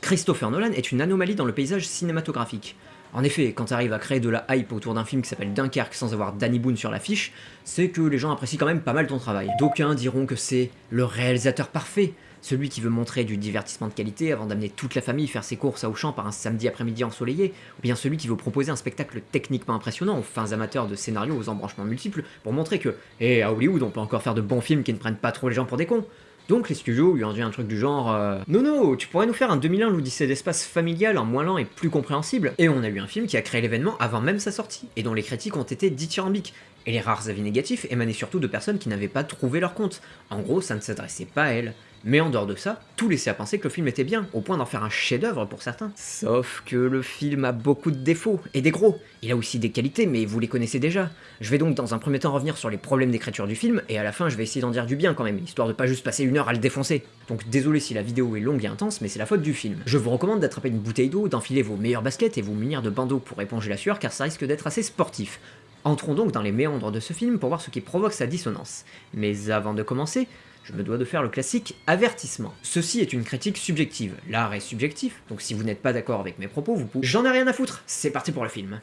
Christopher Nolan est une anomalie dans le paysage cinématographique. En effet, quand tu arrives à créer de la hype autour d'un film qui s'appelle Dunkerque sans avoir Danny Boone sur l'affiche, c'est que les gens apprécient quand même pas mal ton travail. D'aucuns diront que c'est le réalisateur parfait, celui qui veut montrer du divertissement de qualité avant d'amener toute la famille faire ses courses à Auchan par un samedi après-midi ensoleillé, ou bien celui qui veut proposer un spectacle techniquement impressionnant aux fins amateurs de scénarios aux embranchements multiples pour montrer que, hé, à Hollywood, on peut encore faire de bons films qui ne prennent pas trop les gens pour des cons. Donc les studios lui ont dit un truc du genre euh, Non, non, tu pourrais nous faire un 2001 l'Odyssée d'espace familial en moins lent et plus compréhensible. Et on a eu un film qui a créé l'événement avant même sa sortie, et dont les critiques ont été dithyrambiques. Et les rares avis négatifs émanaient surtout de personnes qui n'avaient pas trouvé leur compte. En gros, ça ne s'adressait pas à elles. Mais en dehors de ça, tout laissait à penser que le film était bien, au point d'en faire un chef-d'œuvre pour certains. Sauf que le film a beaucoup de défauts, et des gros. Il a aussi des qualités, mais vous les connaissez déjà. Je vais donc dans un premier temps revenir sur les problèmes d'écriture du film, et à la fin je vais essayer d'en dire du bien quand même, histoire de pas juste passer une heure à le défoncer. Donc désolé si la vidéo est longue et intense, mais c'est la faute du film. Je vous recommande d'attraper une bouteille d'eau, d'enfiler vos meilleures baskets et vous munir de bandeaux pour éponger la sueur, car ça risque d'être assez sportif. Entrons donc dans les méandres de ce film pour voir ce qui provoque sa dissonance. Mais avant de commencer, je me dois de faire le classique avertissement. Ceci est une critique subjective, l'art est subjectif, donc si vous n'êtes pas d'accord avec mes propos, vous pouvez... J'en ai rien à foutre, c'est parti pour le film.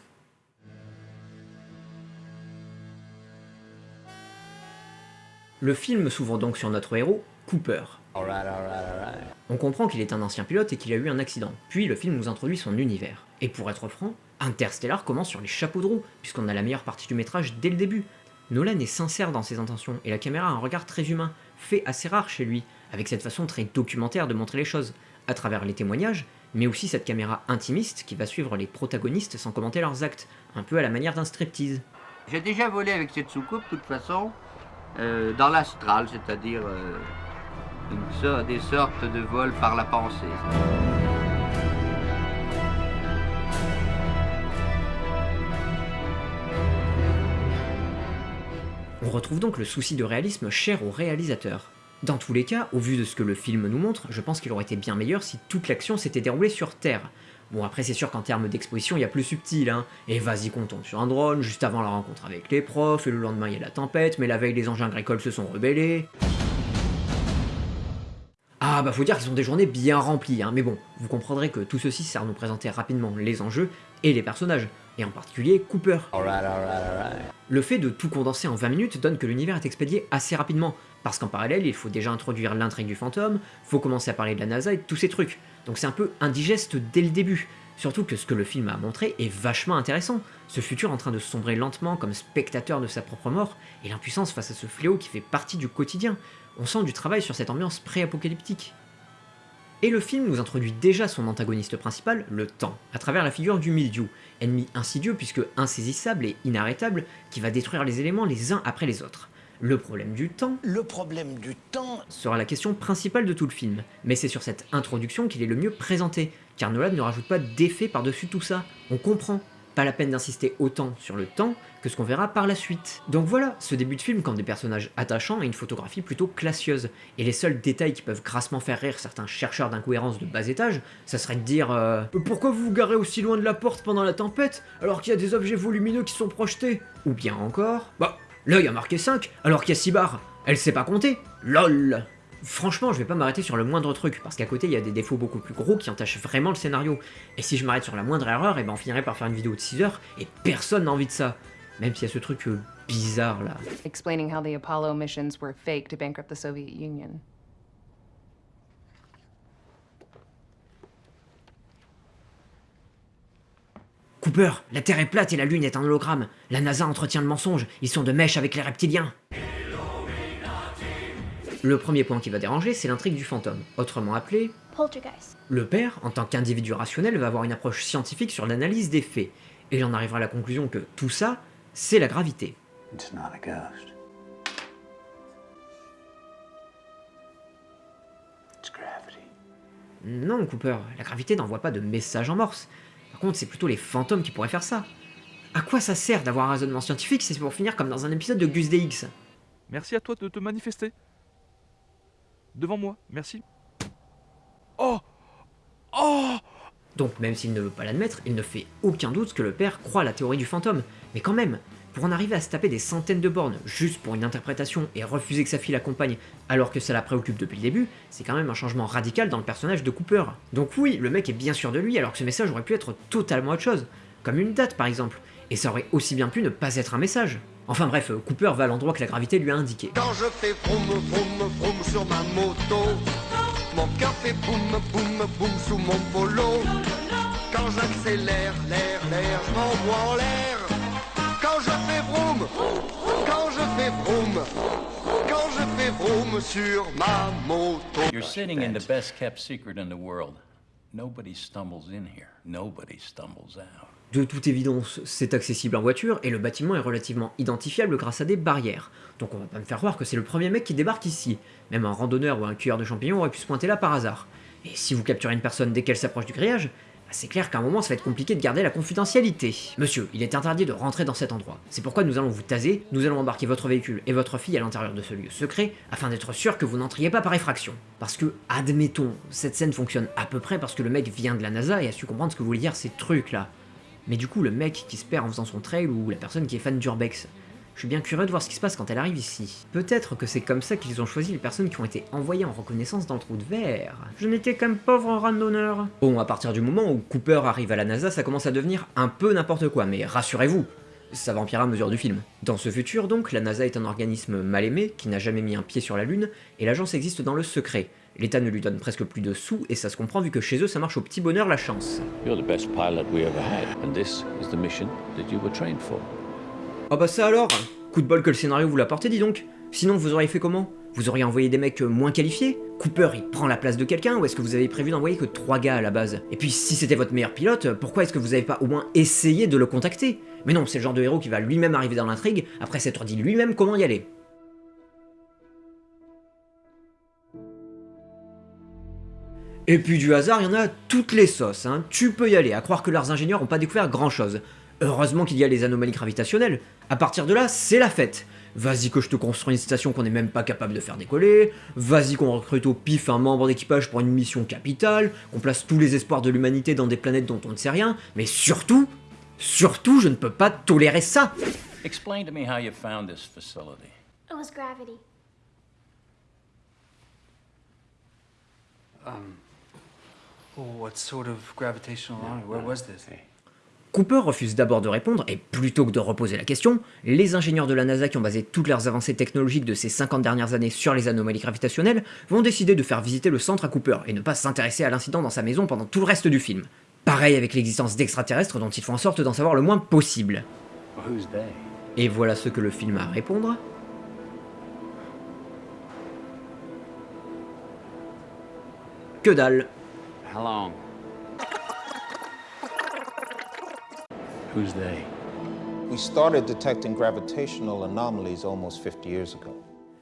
Le film s'ouvre donc sur notre héros, Cooper. On comprend qu'il est un ancien pilote et qu'il a eu un accident, puis le film nous introduit son univers. Et pour être franc, Interstellar commence sur les chapeaux de roue, puisqu'on a la meilleure partie du métrage dès le début. Nolan est sincère dans ses intentions, et la caméra a un regard très humain, fait assez rare chez lui, avec cette façon très documentaire de montrer les choses, à travers les témoignages, mais aussi cette caméra intimiste qui va suivre les protagonistes sans commenter leurs actes, un peu à la manière d'un striptease. J'ai déjà volé avec cette soucoupe, de toute façon, euh, dans l'astral, c'est-à-dire euh, des sortes de vols par la pensée. On retrouve donc le souci de réalisme cher au réalisateur. Dans tous les cas, au vu de ce que le film nous montre, je pense qu'il aurait été bien meilleur si toute l'action s'était déroulée sur Terre. Bon après c'est sûr qu'en termes d'exposition il y a plus subtil, hein, et vas-y qu'on tombe sur un drone, juste avant la rencontre avec les profs, et le lendemain il y a la tempête, mais la veille les engins agricoles se sont rebellés... Ah bah faut dire qu'ils sont des journées bien remplies, hein, mais bon, vous comprendrez que tout ceci sert à nous présenter rapidement les enjeux et les personnages, et en particulier Cooper. Le fait de tout condenser en 20 minutes donne que l'univers est expédié assez rapidement, parce qu'en parallèle il faut déjà introduire l'intrigue du fantôme, faut commencer à parler de la NASA et tous ces trucs, donc c'est un peu indigeste dès le début. Surtout que ce que le film a montré est vachement intéressant, ce futur en train de sombrer lentement comme spectateur de sa propre mort, et l'impuissance face à ce fléau qui fait partie du quotidien, on sent du travail sur cette ambiance pré-apocalyptique. Et le film nous introduit déjà son antagoniste principal, le temps, à travers la figure du Mildiou, ennemi insidieux puisque insaisissable et inarrêtable, qui va détruire les éléments les uns après les autres. Le problème du temps... Le problème du temps sera la question principale de tout le film, mais c'est sur cette introduction qu'il est le mieux présenté, car Nolan ne rajoute pas d'effet par-dessus tout ça, on comprend, pas la peine d'insister autant sur le temps que ce qu'on verra par la suite. Donc voilà, ce début de film comme des personnages attachants et une photographie plutôt classieuse. Et les seuls détails qui peuvent grassement faire rire certains chercheurs d'incohérence de bas étage, ça serait de dire euh, Pourquoi vous vous garez aussi loin de la porte pendant la tempête, alors qu'il y a des objets volumineux qui sont projetés ?» Ou bien encore « Bah, l'œil a marqué 5, alors qu'il y a 6 barres. Elle sait pas compter LOL !» Franchement, je vais pas m'arrêter sur le moindre truc, parce qu'à côté, il y a des défauts beaucoup plus gros qui entachent vraiment le scénario. Et si je m'arrête sur la moindre erreur, et eh ben on finirait par faire une vidéo de 6 heures, et personne n'a envie de ça. Même s'il y a ce truc euh, bizarre là. Explaining how the Apollo missions were fake to bankrupt the Soviet Union. Cooper, la Terre est plate et la Lune est un hologramme. La NASA entretient le mensonge, ils sont de mèche avec les reptiliens. Le premier point qui va déranger, c'est l'intrigue du fantôme, autrement appelé Poltergeist. Le père, en tant qu'individu rationnel, va avoir une approche scientifique sur l'analyse des faits, et il en arrivera à la conclusion que tout ça, c'est la gravité. Non, Cooper, la gravité n'envoie pas de message en morse. Par contre, c'est plutôt les fantômes qui pourraient faire ça. À quoi ça sert d'avoir un raisonnement scientifique si c'est pour finir comme dans un épisode de Gus DX Merci à toi de te manifester devant moi, merci. Oh Oh Donc même s'il ne veut pas l'admettre, il ne fait aucun doute que le père croit à la théorie du fantôme. Mais quand même, pour en arriver à se taper des centaines de bornes juste pour une interprétation et refuser que sa fille l'accompagne alors que ça la préoccupe depuis le début, c'est quand même un changement radical dans le personnage de Cooper. Donc oui, le mec est bien sûr de lui alors que ce message aurait pu être totalement autre chose, comme une date par exemple, et ça aurait aussi bien pu ne pas être un message. Enfin bref, Cooper va à l'endroit que la gravité lui a indiqué. Quand je fais vroom vroom vroom sur ma moto, mon cœur fait boum boum boum sous mon polo. Quand j'accélère, l'air, l'air, je m'envoie en l'air. Quand je fais vroom, quand je fais vroom, quand je fais vroom sur ma moto. You're sitting in the best kept secret in the world. Nobody stumbles in here. Nobody stumbles out. De toute évidence, c'est accessible en voiture et le bâtiment est relativement identifiable grâce à des barrières. Donc on va pas me faire croire que c'est le premier mec qui débarque ici. Même un randonneur ou un cueilleur de champignons aurait pu se pointer là par hasard. Et si vous capturez une personne dès qu'elle s'approche du grillage, bah, c'est clair qu'à un moment ça va être compliqué de garder la confidentialité. Monsieur, il est interdit de rentrer dans cet endroit. C'est pourquoi nous allons vous taser, nous allons embarquer votre véhicule et votre fille à l'intérieur de ce lieu secret, afin d'être sûr que vous n'entriez pas par effraction. Parce que, admettons, cette scène fonctionne à peu près parce que le mec vient de la NASA et a su comprendre ce que voulaient dire ces trucs là. Mais du coup, le mec qui se perd en faisant son trail ou la personne qui est fan d'Urbex, je suis bien curieux de voir ce qui se passe quand elle arrive ici. Peut-être que c'est comme ça qu'ils ont choisi les personnes qui ont été envoyées en reconnaissance dans le trou de verre. Je n'étais qu'un pauvre randonneur. Bon, à partir du moment où Cooper arrive à la NASA, ça commence à devenir un peu n'importe quoi, mais rassurez-vous, ça va empirer à mesure du film. Dans ce futur, donc, la NASA est un organisme mal aimé, qui n'a jamais mis un pied sur la Lune, et l'agence existe dans le secret. L'État ne lui donne presque plus de sous, et ça se comprend vu que chez eux ça marche au petit bonheur la chance. Ah bah ça alors! Coup de bol que le scénario vous l'a porté, dis donc. Sinon vous auriez fait comment? Vous auriez envoyé des mecs euh, moins qualifiés? Cooper il prend la place de quelqu'un ou est-ce que vous avez prévu d'envoyer que trois gars à la base? Et puis si c'était votre meilleur pilote, pourquoi est-ce que vous avez pas au moins essayé de le contacter? Mais non, c'est le genre de héros qui va lui-même arriver dans l'intrigue après s'être dit lui-même comment y aller. Et puis du hasard, il y en a toutes les sauces, hein. tu peux y aller, à croire que leurs ingénieurs ont pas découvert grand chose. Heureusement qu'il y a les anomalies gravitationnelles, à partir de là, c'est la fête. Vas-y que je te construis une station qu'on n'est même pas capable de faire décoller, vas-y qu'on recrute au pif un membre d'équipage pour une mission capitale, qu'on place tous les espoirs de l'humanité dans des planètes dont on ne sait rien, mais surtout, surtout je ne peux pas tolérer ça Explain to me how you found this facility. It was gravity. What sort of gravitational line? Where was this? Cooper refuse d'abord de répondre, et plutôt que de reposer la question, les ingénieurs de la NASA qui ont basé toutes leurs avancées technologiques de ces 50 dernières années sur les anomalies gravitationnelles vont décider de faire visiter le centre à Cooper et ne pas s'intéresser à l'incident dans sa maison pendant tout le reste du film. Pareil avec l'existence d'extraterrestres dont ils font en sorte d'en savoir le moins possible. Et voilà ce que le film a à répondre. Que dalle. How long? Who's they? We started detecting gravitational anomalies almost 50 years ago.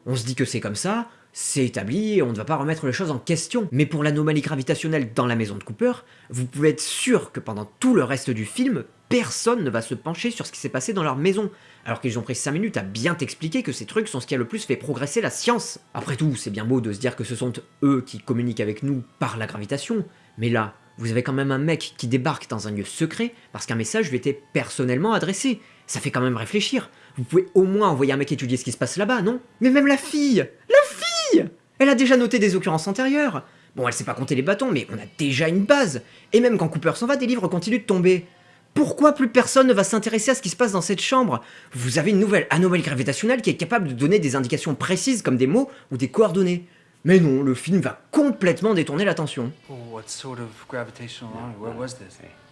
On se dit que c'est comme ça, c'est établi et on ne va pas remettre les choses en question. Mais pour l'anomalie gravitationnelle dans la maison de Cooper, vous pouvez être sûr que pendant tout le reste du film, personne ne va se pencher sur ce qui s'est passé dans leur maison, alors qu'ils ont pris 5 minutes à bien t'expliquer que ces trucs sont ce qui a le plus fait progresser la science. Après tout, c'est bien beau de se dire que ce sont eux qui communiquent avec nous par la gravitation, mais là, vous avez quand même un mec qui débarque dans un lieu secret parce qu'un message lui était personnellement adressé. Ça fait quand même réfléchir. Vous pouvez au moins envoyer un mec étudier ce qui se passe là-bas, non? Mais même la fille La fille Elle a déjà noté des occurrences antérieures Bon, elle sait pas compter les bâtons, mais on a déjà une base Et même quand Cooper s'en va, des livres continuent de tomber. Pourquoi plus personne ne va s'intéresser à ce qui se passe dans cette chambre? Vous avez une nouvelle anomalie gravitationnelle qui est capable de donner des indications précises comme des mots ou des coordonnées. Mais non, le film va complètement détourner l'attention. Oh, what sort of?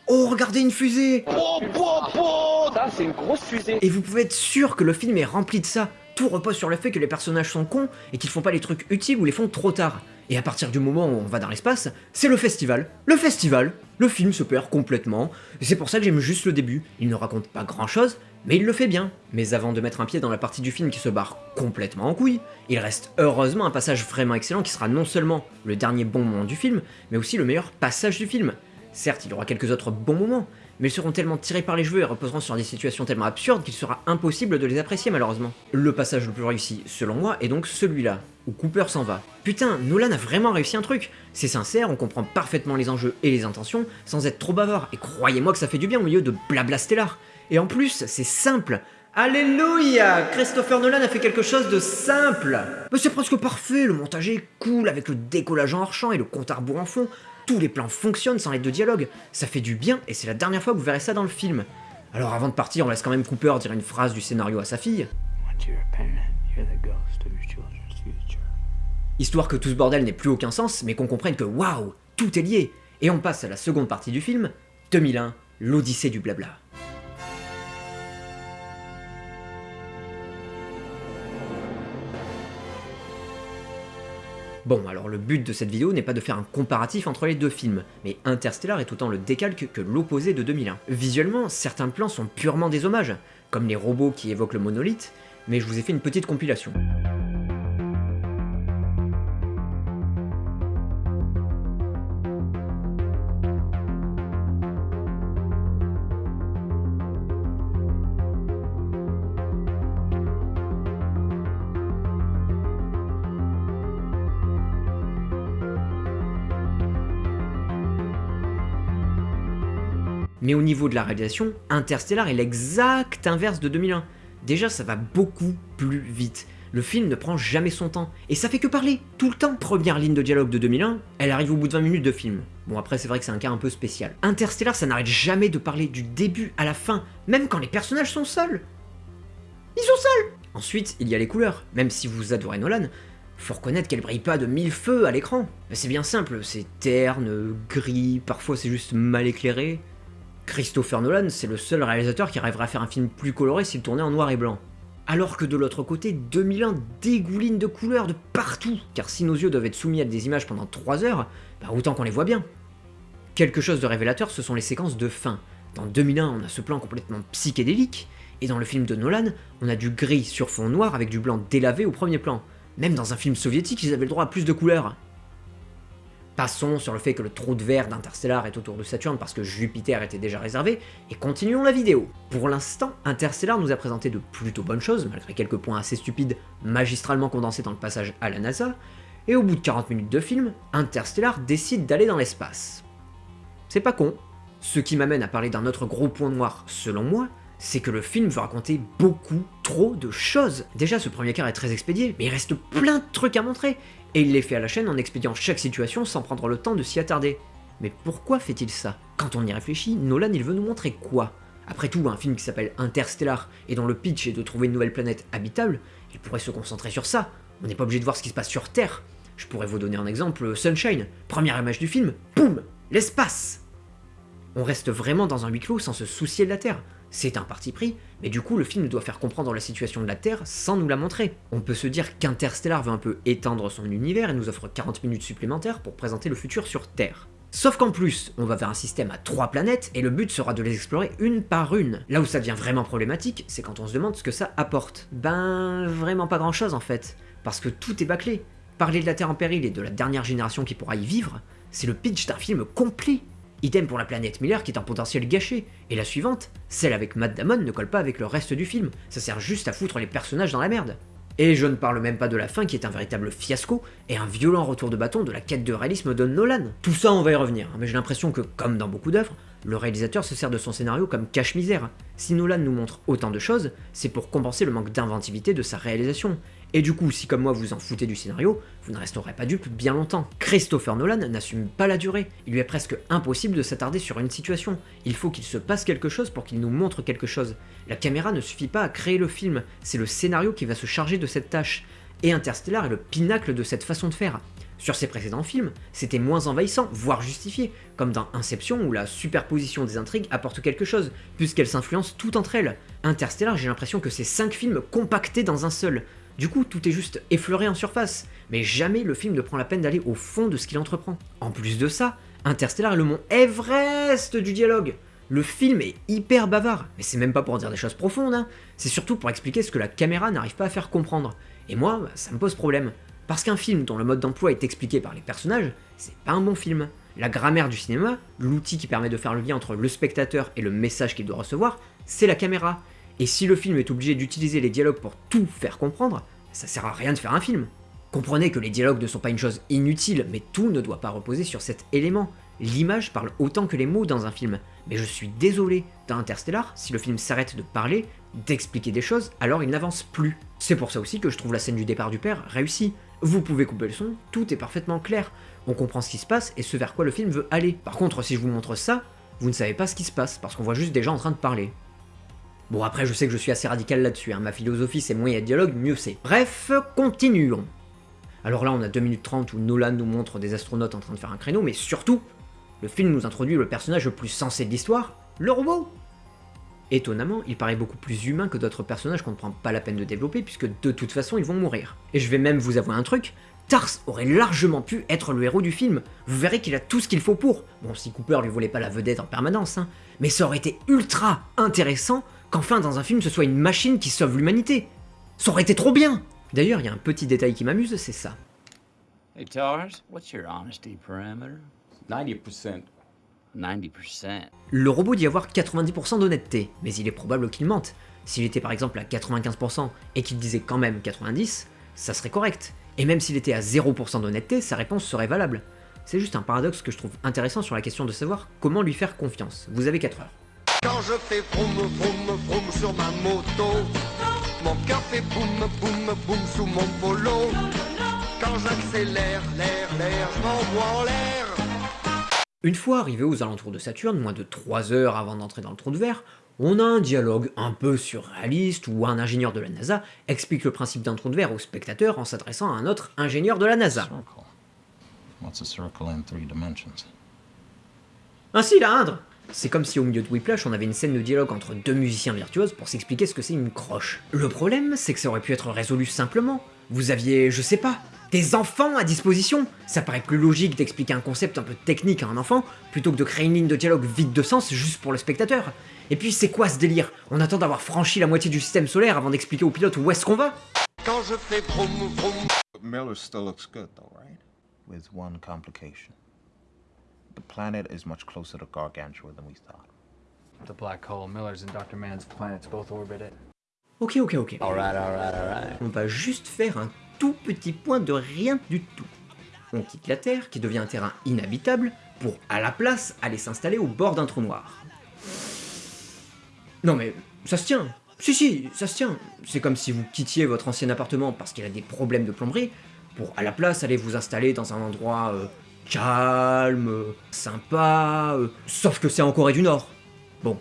Oh, regardez une fusée Ça, c'est une grosse fusée. Et vous pouvez être sûr que le film est rempli de ça. Tout repose sur le fait que les personnages sont cons et qu'ils font pas les trucs utiles ou les font trop tard. Et à partir du moment où on va dans l'espace, c'est le festival. Le festival Le film se perd complètement. C'est pour ça que j'aime juste le début. Il ne raconte pas grand chose, mais il le fait bien. Mais avant de mettre un pied dans la partie du film qui se barre complètement en couille, il reste heureusement un passage vraiment excellent qui sera non seulement le dernier bon moment du film, mais aussi le meilleur passage du film. Certes, il y aura quelques autres bons moments, mais ils seront tellement tirés par les cheveux et reposeront sur des situations tellement absurdes qu'il sera impossible de les apprécier malheureusement. Le passage le plus réussi, selon moi, est donc celui-là, où Cooper s'en va. Putain, Nolan a vraiment réussi un truc C'est sincère, on comprend parfaitement les enjeux et les intentions, sans être trop bavard, et croyez-moi que ça fait du bien au milieu de blabla stellar. Et en plus, c'est simple Alléluia Christopher Nolan a fait quelque chose de simple Mais c'est presque parfait, le montage est cool, avec le décollage en hors-champ et le compte à rebours en fond. Tous les plans fonctionnent sans l'aide de dialogue. Ça fait du bien, et c'est la dernière fois que vous verrez ça dans le film. Alors avant de partir, on laisse quand même Cooper dire une phrase du scénario à sa fille. Histoire que tout ce bordel n'ait plus aucun sens, mais qu'on comprenne que waouh, tout est lié. Et on passe à la seconde partie du film, 2001, l'Odyssée du blabla. Bon, alors le but de cette vidéo n'est pas de faire un comparatif entre les deux films, mais Interstellar est autant le décalque que l'opposé de 2001. Visuellement, certains plans sont purement des hommages, comme les robots qui évoquent le monolithe, mais je vous ai fait une petite compilation. Mais au niveau de la réalisation, Interstellar est l'exact inverse de 2001. Déjà, ça va beaucoup plus vite. Le film ne prend jamais son temps, et ça fait que parler, tout le temps. Première ligne de dialogue de 2001, elle arrive au bout de 20 minutes de film. Bon après c'est vrai que c'est un cas un peu spécial. Interstellar ça n'arrête jamais de parler du début à la fin, même quand les personnages sont seuls. Ils sont seuls Ensuite, il y a les couleurs. Même si vous adorez Nolan, faut reconnaître qu'elle brille pas de mille feux à l'écran. C'est bien simple, c'est terne, gris, parfois c'est juste mal éclairé. Christopher Nolan, c'est le seul réalisateur qui arriverait à faire un film plus coloré s'il tournait en noir et blanc. Alors que de l'autre côté, 2001 dégouline de couleurs de partout, car si nos yeux doivent être soumis à des images pendant 3 heures, bah autant qu'on les voit bien. Quelque chose de révélateur, ce sont les séquences de fin. Dans 2001, on a ce plan complètement psychédélique, et dans le film de Nolan, on a du gris sur fond noir avec du blanc délavé au premier plan. Même dans un film soviétique, ils avaient le droit à plus de couleurs. Passons sur le fait que le trou de verre d'Interstellar est autour de Saturne parce que Jupiter était déjà réservé, et continuons la vidéo. Pour l'instant, Interstellar nous a présenté de plutôt bonnes choses, malgré quelques points assez stupides magistralement condensés dans le passage à la NASA, et au bout de 40 minutes de film, Interstellar décide d'aller dans l'espace. C'est pas con. Ce qui m'amène à parler d'un autre gros point noir, selon moi, c'est que le film veut raconter beaucoup trop de choses. Déjà, ce premier quart est très expédié, mais il reste plein de trucs à montrer, et il les fait à la chaîne en expédiant chaque situation sans prendre le temps de s'y attarder. Mais pourquoi fait-il ça? Quand on y réfléchit, Nolan il veut nous montrer quoi? Après tout, un film qui s'appelle Interstellar et dont le pitch est de trouver une nouvelle planète habitable, il pourrait se concentrer sur ça. On n'est pas obligé de voir ce qui se passe sur Terre. Je pourrais vous donner un exemple, Sunshine, première image du film, boum L'espace On reste vraiment dans un huis clos sans se soucier de la Terre. C'est un parti pris, mais du coup le film doit faire comprendre la situation de la Terre sans nous la montrer. On peut se dire qu'Interstellar veut un peu étendre son univers et nous offre 40 minutes supplémentaires pour présenter le futur sur Terre. Sauf qu'en plus, on va vers un système à trois planètes, et le but sera de les explorer une par une. Là où ça devient vraiment problématique, c'est quand on se demande ce que ça apporte. Ben, vraiment pas grand chose en fait, parce que tout est bâclé. Parler de la Terre en péril et de la dernière génération qui pourra y vivre, c'est le pitch d'un film complet. Idem pour la planète Miller qui est un potentiel gâché. Et la suivante, celle avec Matt Damon, ne colle pas avec le reste du film. Ça sert juste à foutre les personnages dans la merde. Et je ne parle même pas de la fin qui est un véritable fiasco et un violent retour de bâton de la quête de réalisme de Nolan. Tout ça on va y revenir, mais j'ai l'impression que, comme dans beaucoup d'œuvres, le réalisateur se sert de son scénario comme cache-misère. Si Nolan nous montre autant de choses, c'est pour compenser le manque d'inventivité de sa réalisation. Et du coup, si comme moi vous en foutez du scénario, vous ne resterez pas dupe bien longtemps. Christopher Nolan n'assume pas la durée, il lui est presque impossible de s'attarder sur une situation. Il faut qu'il se passe quelque chose pour qu'il nous montre quelque chose. La caméra ne suffit pas à créer le film, c'est le scénario qui va se charger de cette tâche. Et Interstellar est le pinacle de cette façon de faire. Sur ses précédents films, c'était moins envahissant, voire justifié, comme dans Inception où la superposition des intrigues apporte quelque chose, puisqu'elles s'influencent toutes entre elles. Interstellar, j'ai l'impression que c'est 5 films compactés dans un seul. Du coup, tout est juste effleuré en surface, mais jamais le film ne prend la peine d'aller au fond de ce qu'il entreprend. En plus de ça, Interstellar est le mont Everest du dialogue. Le film est hyper bavard, mais c'est même pas pour dire des choses profondes, hein. c'est surtout pour expliquer ce que la caméra n'arrive pas à faire comprendre. Et moi, ça me pose problème. Parce qu'un film dont le mode d'emploi est expliqué par les personnages, c'est pas un bon film. La grammaire du cinéma, l'outil qui permet de faire le lien entre le spectateur et le message qu'il doit recevoir, c'est la caméra. Et si le film est obligé d'utiliser les dialogues pour tout faire comprendre, ça sert à rien de faire un film. Comprenez que les dialogues ne sont pas une chose inutile, mais tout ne doit pas reposer sur cet élément. L'image parle autant que les mots dans un film. Mais je suis désolé, dans Interstellar, si le film s'arrête de parler, d'expliquer des choses, alors il n'avance plus. C'est pour ça aussi que je trouve la scène du départ du père réussie. Vous pouvez couper le son, tout est parfaitement clair. On comprend ce qui se passe et ce vers quoi le film veut aller. Par contre, si je vous montre ça, vous ne savez pas ce qui se passe, parce qu'on voit juste des gens en train de parler. Bon après je sais que je suis assez radical là-dessus, hein. ma philosophie c'est moins il y a de dialogue, mieux c'est. Bref, continuons. Alors là on a 2 minutes 30 où Nolan nous montre des astronautes en train de faire un créneau, mais surtout, le film nous introduit le personnage le plus sensé de l'histoire, le robot Étonnamment, il paraît beaucoup plus humain que d'autres personnages qu'on ne prend pas la peine de développer, puisque de toute façon ils vont mourir. Et je vais même vous avouer un truc, Tars aurait largement pu être le héros du film. Vous verrez qu'il a tout ce qu'il faut pour. Bon, si Cooper lui volait pas la vedette en permanence, hein. Mais ça aurait été ultra intéressant qu'enfin dans un film ce soit une machine qui sauve l'humanité. Ça aurait été trop bien D'ailleurs, il y a un petit détail qui m'amuse, c'est ça. Hey, Tars, what's your honesty parameter? 90%. 90%. Le robot dit avoir 90% d'honnêteté, mais il est probable qu'il mente. S'il était par exemple à 95% et qu'il disait quand même 90%, ça serait correct. Et même s'il était à 0% d'honnêteté, sa réponse serait valable. C'est juste un paradoxe que je trouve intéressant sur la question de savoir comment lui faire confiance. Vous avez 4 heures. Quand je fais vroom vroom vroom sur ma moto Mon cœur fait boum boum boum sous mon polo Quand j'accélère, l'air, l'air, je m'envoie en l'air Une fois arrivé aux alentours de Saturne, moins de 3 heures avant d'entrer dans le trou de verre, on a un dialogue un peu surréaliste où un ingénieur de la NASA explique le principe d'un trou de verre au spectateur en s'adressant à un autre ingénieur de la NASA. Circle. What's a C'est comme si au milieu de Whiplash on avait une scène de dialogue entre deux musiciens virtuoses pour s'expliquer ce que c'est une croche. Le problème, c'est que ça aurait pu être résolu simplement. Vous aviez, je sais pas, des enfants à disposition Ça paraît plus logique d'expliquer un concept un peu technique à un enfant, plutôt que de créer une ligne de dialogue vide de sens juste pour le spectateur. Et puis c'est quoi ce délire? On attend d'avoir franchi la moitié du système solaire avant d'expliquer au pilote où est-ce qu'on va? Quand je fais vroom vroom Miller still looks good, though, right? With one complication. The planet is much closer to Gargantua than we thought. The black hole, Miller's and Dr. Mann's planets both orbit it. Ok, ok, ok. Alright, alright, alright. On va juste faire un tout petit point de rien du tout. On quitte la Terre, qui devient un terrain inhabitable, pour, à la place, aller s'installer au bord d'un trou noir. Non mais, ça se tient Si, si, ça se tient C'est comme si vous quittiez votre ancien appartement parce qu'il a des problèmes de plomberie, pour, à la place, aller vous installer dans un endroit euh, calme, sympa, euh, sauf que c'est en Corée du Nord. Bon,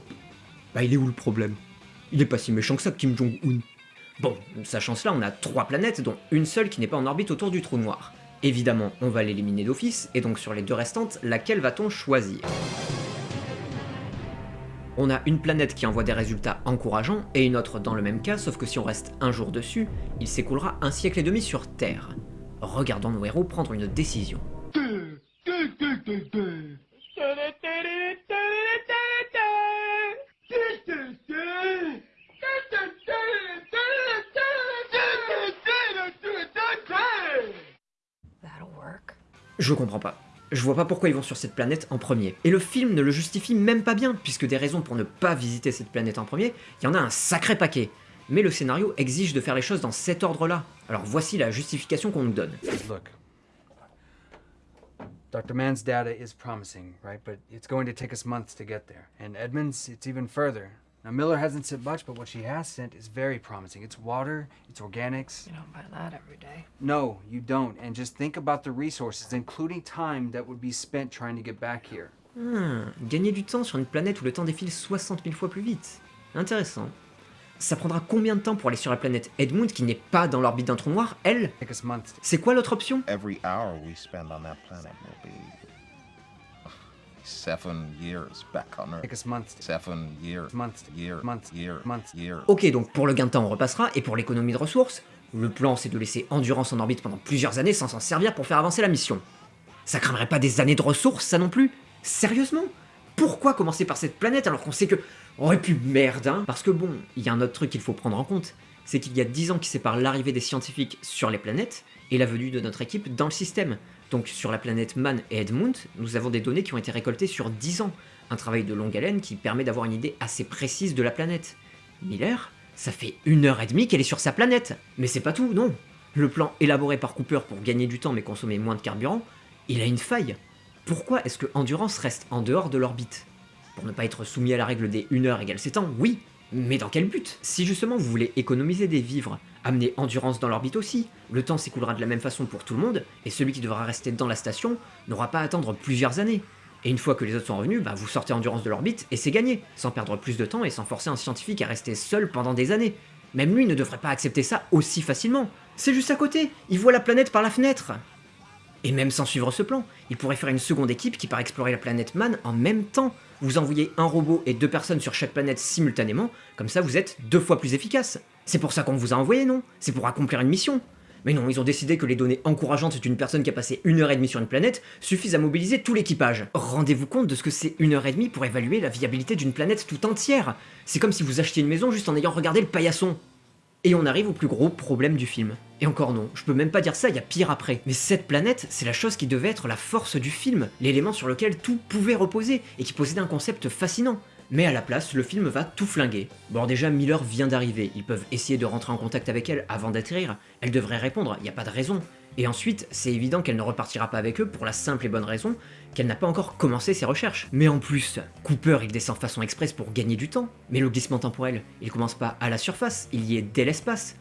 bah il est où le problème? Il est pas si méchant que ça, Kim Jong-un. Bon, sachant cela, on a trois planètes, dont une seule qui n'est pas en orbite autour du trou noir. Évidemment, on va l'éliminer d'office, et donc sur les deux restantes, laquelle va-t-on choisir? On a une planète qui envoie des résultats encourageants, et une autre dans le même cas, sauf que si on reste un jour dessus, il s'écoulera un siècle et demi sur Terre. Regardons nos héros prendre une décision. Je comprends pas. Je vois pas pourquoi ils vont sur cette planète en premier. Et le film ne le justifie même pas bien, puisque des raisons pour ne pas visiter cette planète en premier, il y en a un sacré paquet. Mais le scénario exige de faire les choses dans cet ordre-là. Alors voici la justification qu'on nous donne. Look. Dr. Mann's data is promising, right? But it's going to take us months to get there. And Edmonds, it's even further. Now, Miller hasn't sent much, but what she has sent is very promising. It's water, it's organics. You don't buy that every day. No, you don't. And just think about the resources, including time that would be spent trying to get back here. Hmm, gagner du temps sur une planète où le temps défile 60 000 fois plus vite. Intéressant. Ça prendra combien de temps pour aller sur la planète Edmund qui n'est pas dans l'orbite d'un trou noir, elle C'est quoi l'autre option Every hour we spend on that planet will be seven years back on Take Earth. us months. to- Seven years. Months. Year. Months. Year. Months. Year. Ok, donc pour le gain de temps on repassera, et pour l'économie de ressources, le plan c'est de laisser Endurance en orbite pendant plusieurs années sans s'en servir pour faire avancer la mission. Ça craindrait pas des années de ressources, ça non plus? Sérieusement? Pourquoi commencer par cette planète alors qu'on sait que... Oh et puis merde, hein Parce que bon, il y a un autre truc qu'il faut prendre en compte, c'est qu'il y a 10 ans qui séparent l'arrivée des scientifiques sur les planètes et la venue de notre équipe dans le système. Donc sur la planète Man et Edmund, nous avons des données qui ont été récoltées sur 10 ans, un travail de longue haleine qui permet d'avoir une idée assez précise de la planète. Miller, ça fait une heure et demie qu'elle est sur sa planète. Mais c'est pas tout, non. Le plan élaboré par Cooper pour gagner du temps mais consommer moins de carburant, il a une faille. Pourquoi est-ce que Endurance reste en dehors de l'orbite? Pour ne pas être soumis à la règle des 1 heure égale 7 ans, oui, Mais dans quel but? Si justement vous voulez économiser des vivres, amener endurance dans l'orbite aussi, le temps s'écoulera de la même façon pour tout le monde, et celui qui devra rester dans la station n'aura pas à attendre plusieurs années. Et une fois que les autres sont revenus, bah vous sortez endurance de l'orbite et c'est gagné, sans perdre plus de temps et sans forcer un scientifique à rester seul pendant des années. Même lui ne devrait pas accepter ça aussi facilement. C'est juste à côté, il voit la planète par la fenêtre. Et même sans suivre ce plan, il pourrait faire une seconde équipe qui part explorer la planète Man en même temps. Vous envoyez un robot et deux personnes sur chaque planète simultanément, comme ça vous êtes deux fois plus efficace. C'est pour ça qu'on vous a envoyé, non? C'est pour accomplir une mission. Mais non, ils ont décidé que les données encourageantes d'une personne qui a passé une heure et demie sur une planète suffisent à mobiliser tout l'équipage. Rendez-vous compte de ce que c'est une heure et demie pour évaluer la viabilité d'une planète tout entière. C'est comme si vous achetiez une maison juste en ayant regardé le paillasson. Et on arrive au plus gros problème du film. Et encore non, je peux même pas dire ça, il y a pire après. Mais cette planète, c'est la chose qui devait être la force du film, l'élément sur lequel tout pouvait reposer, et qui possédait un concept fascinant. Mais à la place, le film va tout flinguer. Bon déjà, Miller vient d'arriver, ils peuvent essayer de rentrer en contact avec elle avant d'atterrir, elle devrait répondre, il a pas de raison. Et ensuite, c'est évident qu'elle ne repartira pas avec eux pour la simple et bonne raison qu'elle n'a pas encore commencé ses recherches. Mais en plus, Cooper il descend façon express pour gagner du temps, mais le glissement temporel, il commence pas à la surface, il y est dès l'espace.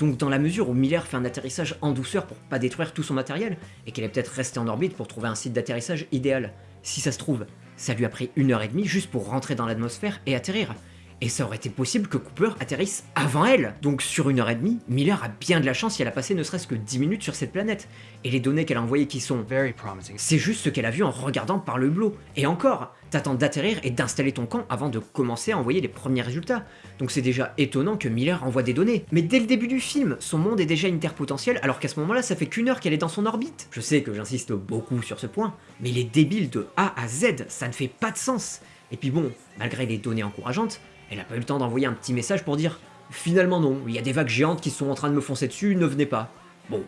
Donc dans la mesure où Miller fait un atterrissage en douceur pour pas détruire tout son matériel, et qu'elle est peut-être restée en orbite pour trouver un site d'atterrissage idéal, si ça se trouve, ça lui a pris une heure et demie juste pour rentrer dans l'atmosphère et atterrir. Et ça aurait été possible que Cooper atterrisse avant elle Donc sur une heure et demie, Miller a bien de la chance si elle a passé ne serait-ce que 10 minutes sur cette planète. Et les données qu'elle a envoyées qui sont... Very promising. C'est juste ce qu'elle a vu en regardant par le hublot. Et encore, t'attends d'atterrir et d'installer ton camp avant de commencer à envoyer les premiers résultats. Donc c'est déjà étonnant que Miller envoie des données. Mais dès le début du film, son monde est déjà interpotentiel alors qu'à ce moment-là, ça fait qu'une heure qu'elle est dans son orbite. Je sais que j'insiste beaucoup sur ce point, mais il est débile de A à Z, ça ne fait pas de sens. Et puis bon, malgré les données encourageantes, elle a pas eu le temps d'envoyer un petit message pour dire « Finalement non, il y a des vagues géantes qui sont en train de me foncer dessus, ne venez pas. » Bon,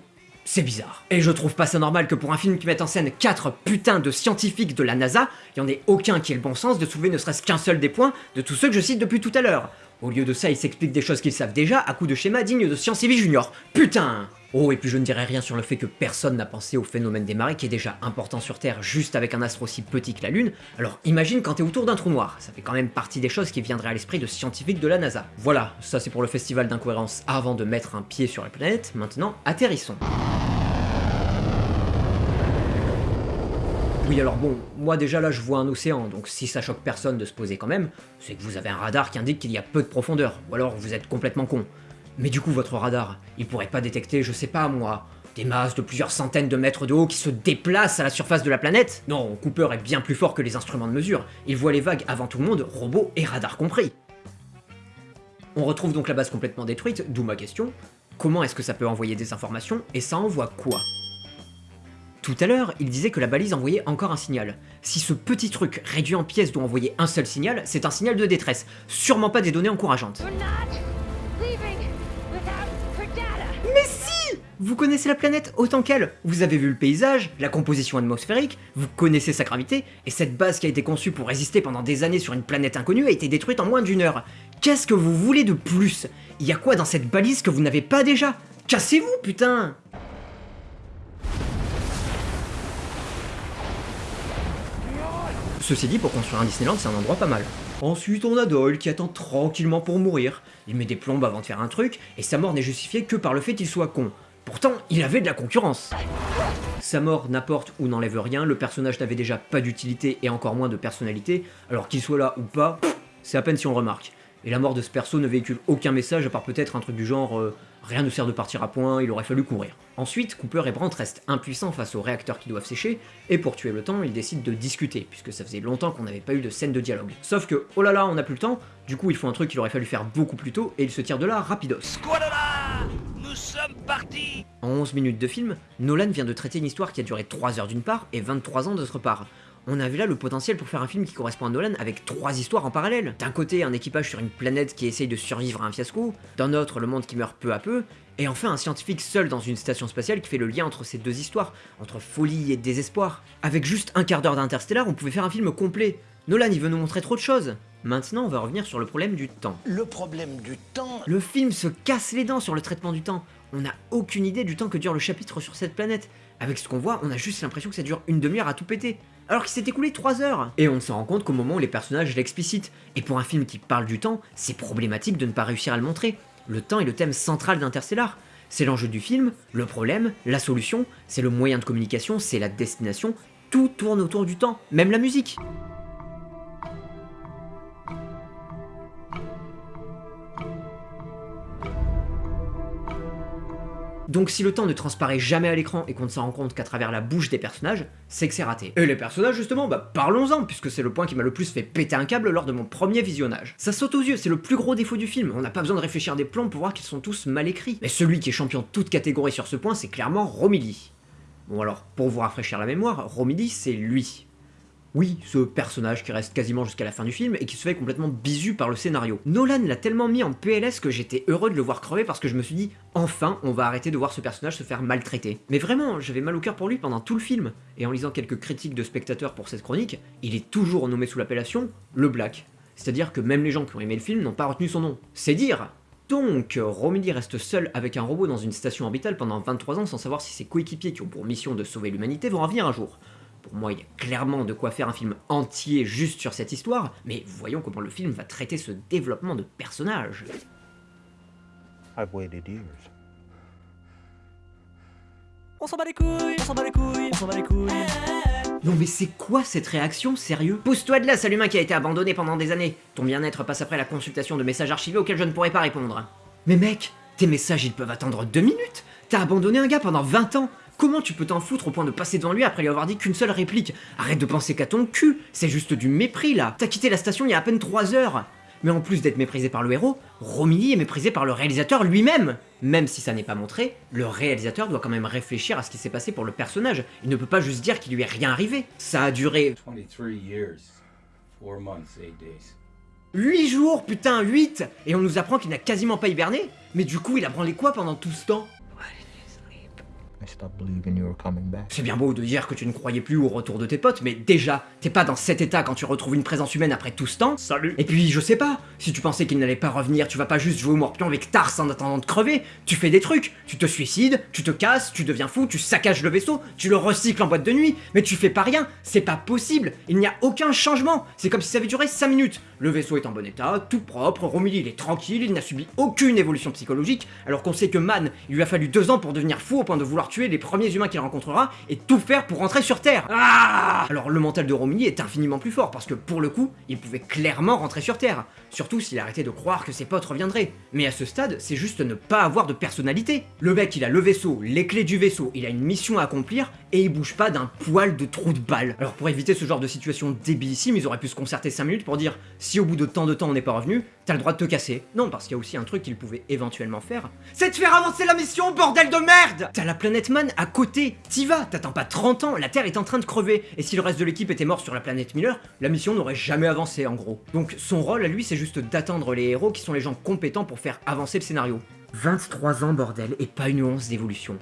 c'est bizarre. Et je trouve pas ça normal que pour un film qui mette en scène 4 putains de scientifiques de la NASA, il y en ait aucun qui ait le bon sens de soulever ne serait-ce qu'un seul des points de tous ceux que je cite depuis tout à l'heure. Au lieu de ça, ils s'expliquent des choses qu'ils savent déjà à coups de schémas dignes de Science et Vie Junior. Putain Oh, et puis je ne dirais rien sur le fait que personne n'a pensé au phénomène des marées qui est déjà important sur Terre juste avec un astre aussi petit que la Lune, alors imagine quand t'es autour d'un trou noir, ça fait quand même partie des choses qui viendraient à l'esprit de scientifiques de la NASA. Voilà, ça c'est pour le festival d'incohérence avant de mettre un pied sur la planète, maintenant atterrissons. Oui alors bon, moi déjà là je vois un océan, donc si ça choque personne de se poser quand même, c'est que vous avez un radar qui indique qu'il y a peu de profondeur, ou alors vous êtes complètement con. Mais du coup votre radar, il pourrait pas détecter, je sais pas moi, des masses de plusieurs centaines de mètres de haut qui se déplacent à la surface de la planète Non, Cooper est bien plus fort que les instruments de mesure, il voit les vagues avant tout le monde, robots et radar compris. On retrouve donc la base complètement détruite, d'où ma question, comment est-ce que ça peut envoyer des informations, et ça envoie quoi? Tout à l'heure, il disait que la balise envoyait encore un signal. Si ce petit truc réduit en pièces doit envoyer un seul signal, c'est un signal de détresse, sûrement pas des données encourageantes. Mais si! Vous connaissez la planète autant qu'elle, vous avez vu le paysage, la composition atmosphérique, vous connaissez sa gravité, et cette base qui a été conçue pour résister pendant des années sur une planète inconnue a été détruite en moins d'une heure. Qu'est-ce que vous voulez de plus? Il y a quoi dans cette balise que vous n'avez pas déjà? Cassez-vous, putain Ceci dit, pour construire un Disneyland, c'est un endroit pas mal. Ensuite, on a Doyle qui attend tranquillement pour mourir. Il met des plombes avant de faire un truc, et sa mort n'est justifiée que par le fait qu'il soit con. Pourtant, il avait de la concurrence. Sa mort n'apporte ou n'enlève rien, le personnage n'avait déjà pas d'utilité et encore moins de personnalité, alors qu'il soit là ou pas, c'est à peine si on remarque. Et la mort de ce perso ne véhicule aucun message à part peut-être un truc du genre euh, rien ne sert de partir à point, il aurait fallu courir. Ensuite, Cooper et Brandt restent impuissants face aux réacteurs qui doivent sécher, et pour tuer le temps, ils décident de discuter, puisque ça faisait longtemps qu'on n'avait pas eu de scène de dialogue. Sauf que, oh là là, on n'a plus le temps, du coup ils font un truc qu'il aurait fallu faire beaucoup plus tôt, et ils se tirent de là rapidos. Nous sommes partis En 11 minutes de film, Nolan vient de traiter une histoire qui a duré 3 heures d'une part, et 23 ans d'autre part on a vu là le potentiel pour faire un film qui correspond à Nolan avec trois histoires en parallèle. D'un côté, un équipage sur une planète qui essaye de survivre à un fiasco, d'un autre, le monde qui meurt peu à peu, et enfin un scientifique seul dans une station spatiale qui fait le lien entre ces deux histoires, entre folie et désespoir. Avec juste un quart d'heure d'Interstellar, on pouvait faire un film complet. Nolan, il veut nous montrer trop de choses. Maintenant, on va revenir sur le problème du temps. Le problème du temps Le film se casse les dents sur le traitement du temps. on n'a aucune idée du temps que dure le chapitre sur cette planète. Avec ce qu'on voit, on a juste l'impression que ça dure une demi-heure à tout péter. Alors qu'il s'est écoulé 3 heures Et on ne s'en rend compte qu'au moment où les personnages l'explicitent. Et pour un film qui parle du temps, c'est problématique de ne pas réussir à le montrer. Le temps est le thème central d'Interstellar. C'est l'enjeu du film, le problème, la solution, c'est le moyen de communication, c'est la destination, tout tourne autour du temps, même la musique. Donc si le temps ne transparaît jamais à l'écran et qu'on ne s'en rend compte qu'à travers la bouche des personnages, c'est que c'est raté. Et les personnages justement, bah parlons-en, puisque c'est le point qui m'a le plus fait péter un câble lors de mon premier visionnage. Ça saute aux yeux, c'est le plus gros défaut du film, on n'a pas besoin de réfléchir des plans pour voir qu'ils sont tous mal écrits. Mais celui qui est champion de toute catégorie sur ce point, c'est clairement Romilly. Bon alors, pour vous rafraîchir la mémoire, Romilly c'est lui. Oui, ce personnage qui reste quasiment jusqu'à la fin du film et qui se fait complètement bisu par le scénario. Nolan l'a tellement mis en PLS que j'étais heureux de le voir crever parce que je me suis dit enfin on va arrêter de voir ce personnage se faire maltraiter. Mais vraiment, j'avais mal au cœur pour lui pendant tout le film. Et en lisant quelques critiques de spectateurs pour cette chronique, il est toujours nommé sous l'appellation le Black. C'est-à-dire que même les gens qui ont aimé le film n'ont pas retenu son nom. C'est dire donc, Romilly reste seul avec un robot dans une station orbitale pendant 23 ans sans savoir si ses coéquipiers qui ont pour mission de sauver l'humanité vont revenir un jour. Pour moi, il y a clairement de quoi faire un film entier juste sur cette histoire, mais voyons comment le film va traiter ce développement de personnage. I've waited years. On s'en bat les couilles, on s'en bat les couilles, on s'en bat les couilles. Non mais c'est quoi cette réaction, sérieux? Pousse-toi de là, sale humain qui a été abandonné pendant des années. Ton bien-être passe après la consultation de messages archivés auxquels je ne pourrais pas répondre. Mais mec, tes messages ils peuvent attendre deux minutes T'as abandonné un gars pendant 20 ans Comment tu peux t'en foutre au point de passer devant lui après lui avoir dit qu'une seule réplique? Arrête de penser qu'à ton cul, c'est juste du mépris là. T'as quitté la station il y a à peine 3 heures. Mais en plus d'être méprisé par le héros, Romilly est méprisé par le réalisateur lui-même. Même si ça n'est pas montré, le réalisateur doit quand même réfléchir à ce qui s'est passé pour le personnage. Il ne peut pas juste dire qu'il lui est rien arrivé. Ça a duré... 23 years, 4 months, 8 days. 8 jours, putain, 8 Et on nous apprend qu'il n'a quasiment pas hiberné. Mais du coup, il a branlé quoi pendant tout ce temps? C'est bien beau de dire que tu ne croyais plus au retour de tes potes, mais déjà, t'es pas dans cet état quand tu retrouves une présence humaine après tout ce temps. Salut Et puis, je sais pas, si tu pensais qu'il n'allait pas revenir, tu vas pas juste jouer au morpion avec Tars en attendant de crever. Tu fais des trucs, tu te suicides, tu te casses, tu deviens fou, tu saccages le vaisseau, tu le recycles en boîte de nuit, mais tu fais pas rien, c'est pas possible, il n'y a aucun changement. C'est comme si ça avait duré 5 minutes. Le vaisseau est en bon état, tout propre, Romilly il est tranquille, il n'a subi aucune évolution psychologique, alors qu'on sait que Man, il lui a fallu 2 ans pour devenir fou au point de vouloir tuer les premiers humains qu'il rencontrera et tout faire pour rentrer sur Terre. Ah Alors le mental de Romilly est infiniment plus fort parce que pour le coup, il pouvait clairement rentrer sur Terre. Surtout s'il arrêtait de croire que ses potes reviendraient. Mais à ce stade, c'est juste ne pas avoir de personnalité. Le mec, il a le vaisseau, les clés du vaisseau, il a une mission à accomplir et il bouge pas d'un poil de trou de balle. Alors pour éviter ce genre de situation débilissime, ils auraient pu se concerter 5 minutes pour dire au bout de tant de temps on n'est pas revenu, t'as le droit de te casser. Non, parce qu'il y a aussi un truc qu'ils pouvaient éventuellement faire. C'est de faire avancer la mission, bordel de merde T'as la planète Man à côté, t'y vas, t'attends pas 30 ans, la Terre est en train de crever, et si le reste de l'équipe était mort sur la planète Miller, la mission n'aurait jamais avancé en gros. Donc son rôle à lui c'est juste d'attendre les héros qui sont les gens compétents pour faire avancer le scénario. 23 ans bordel, et pas une once d'évolution.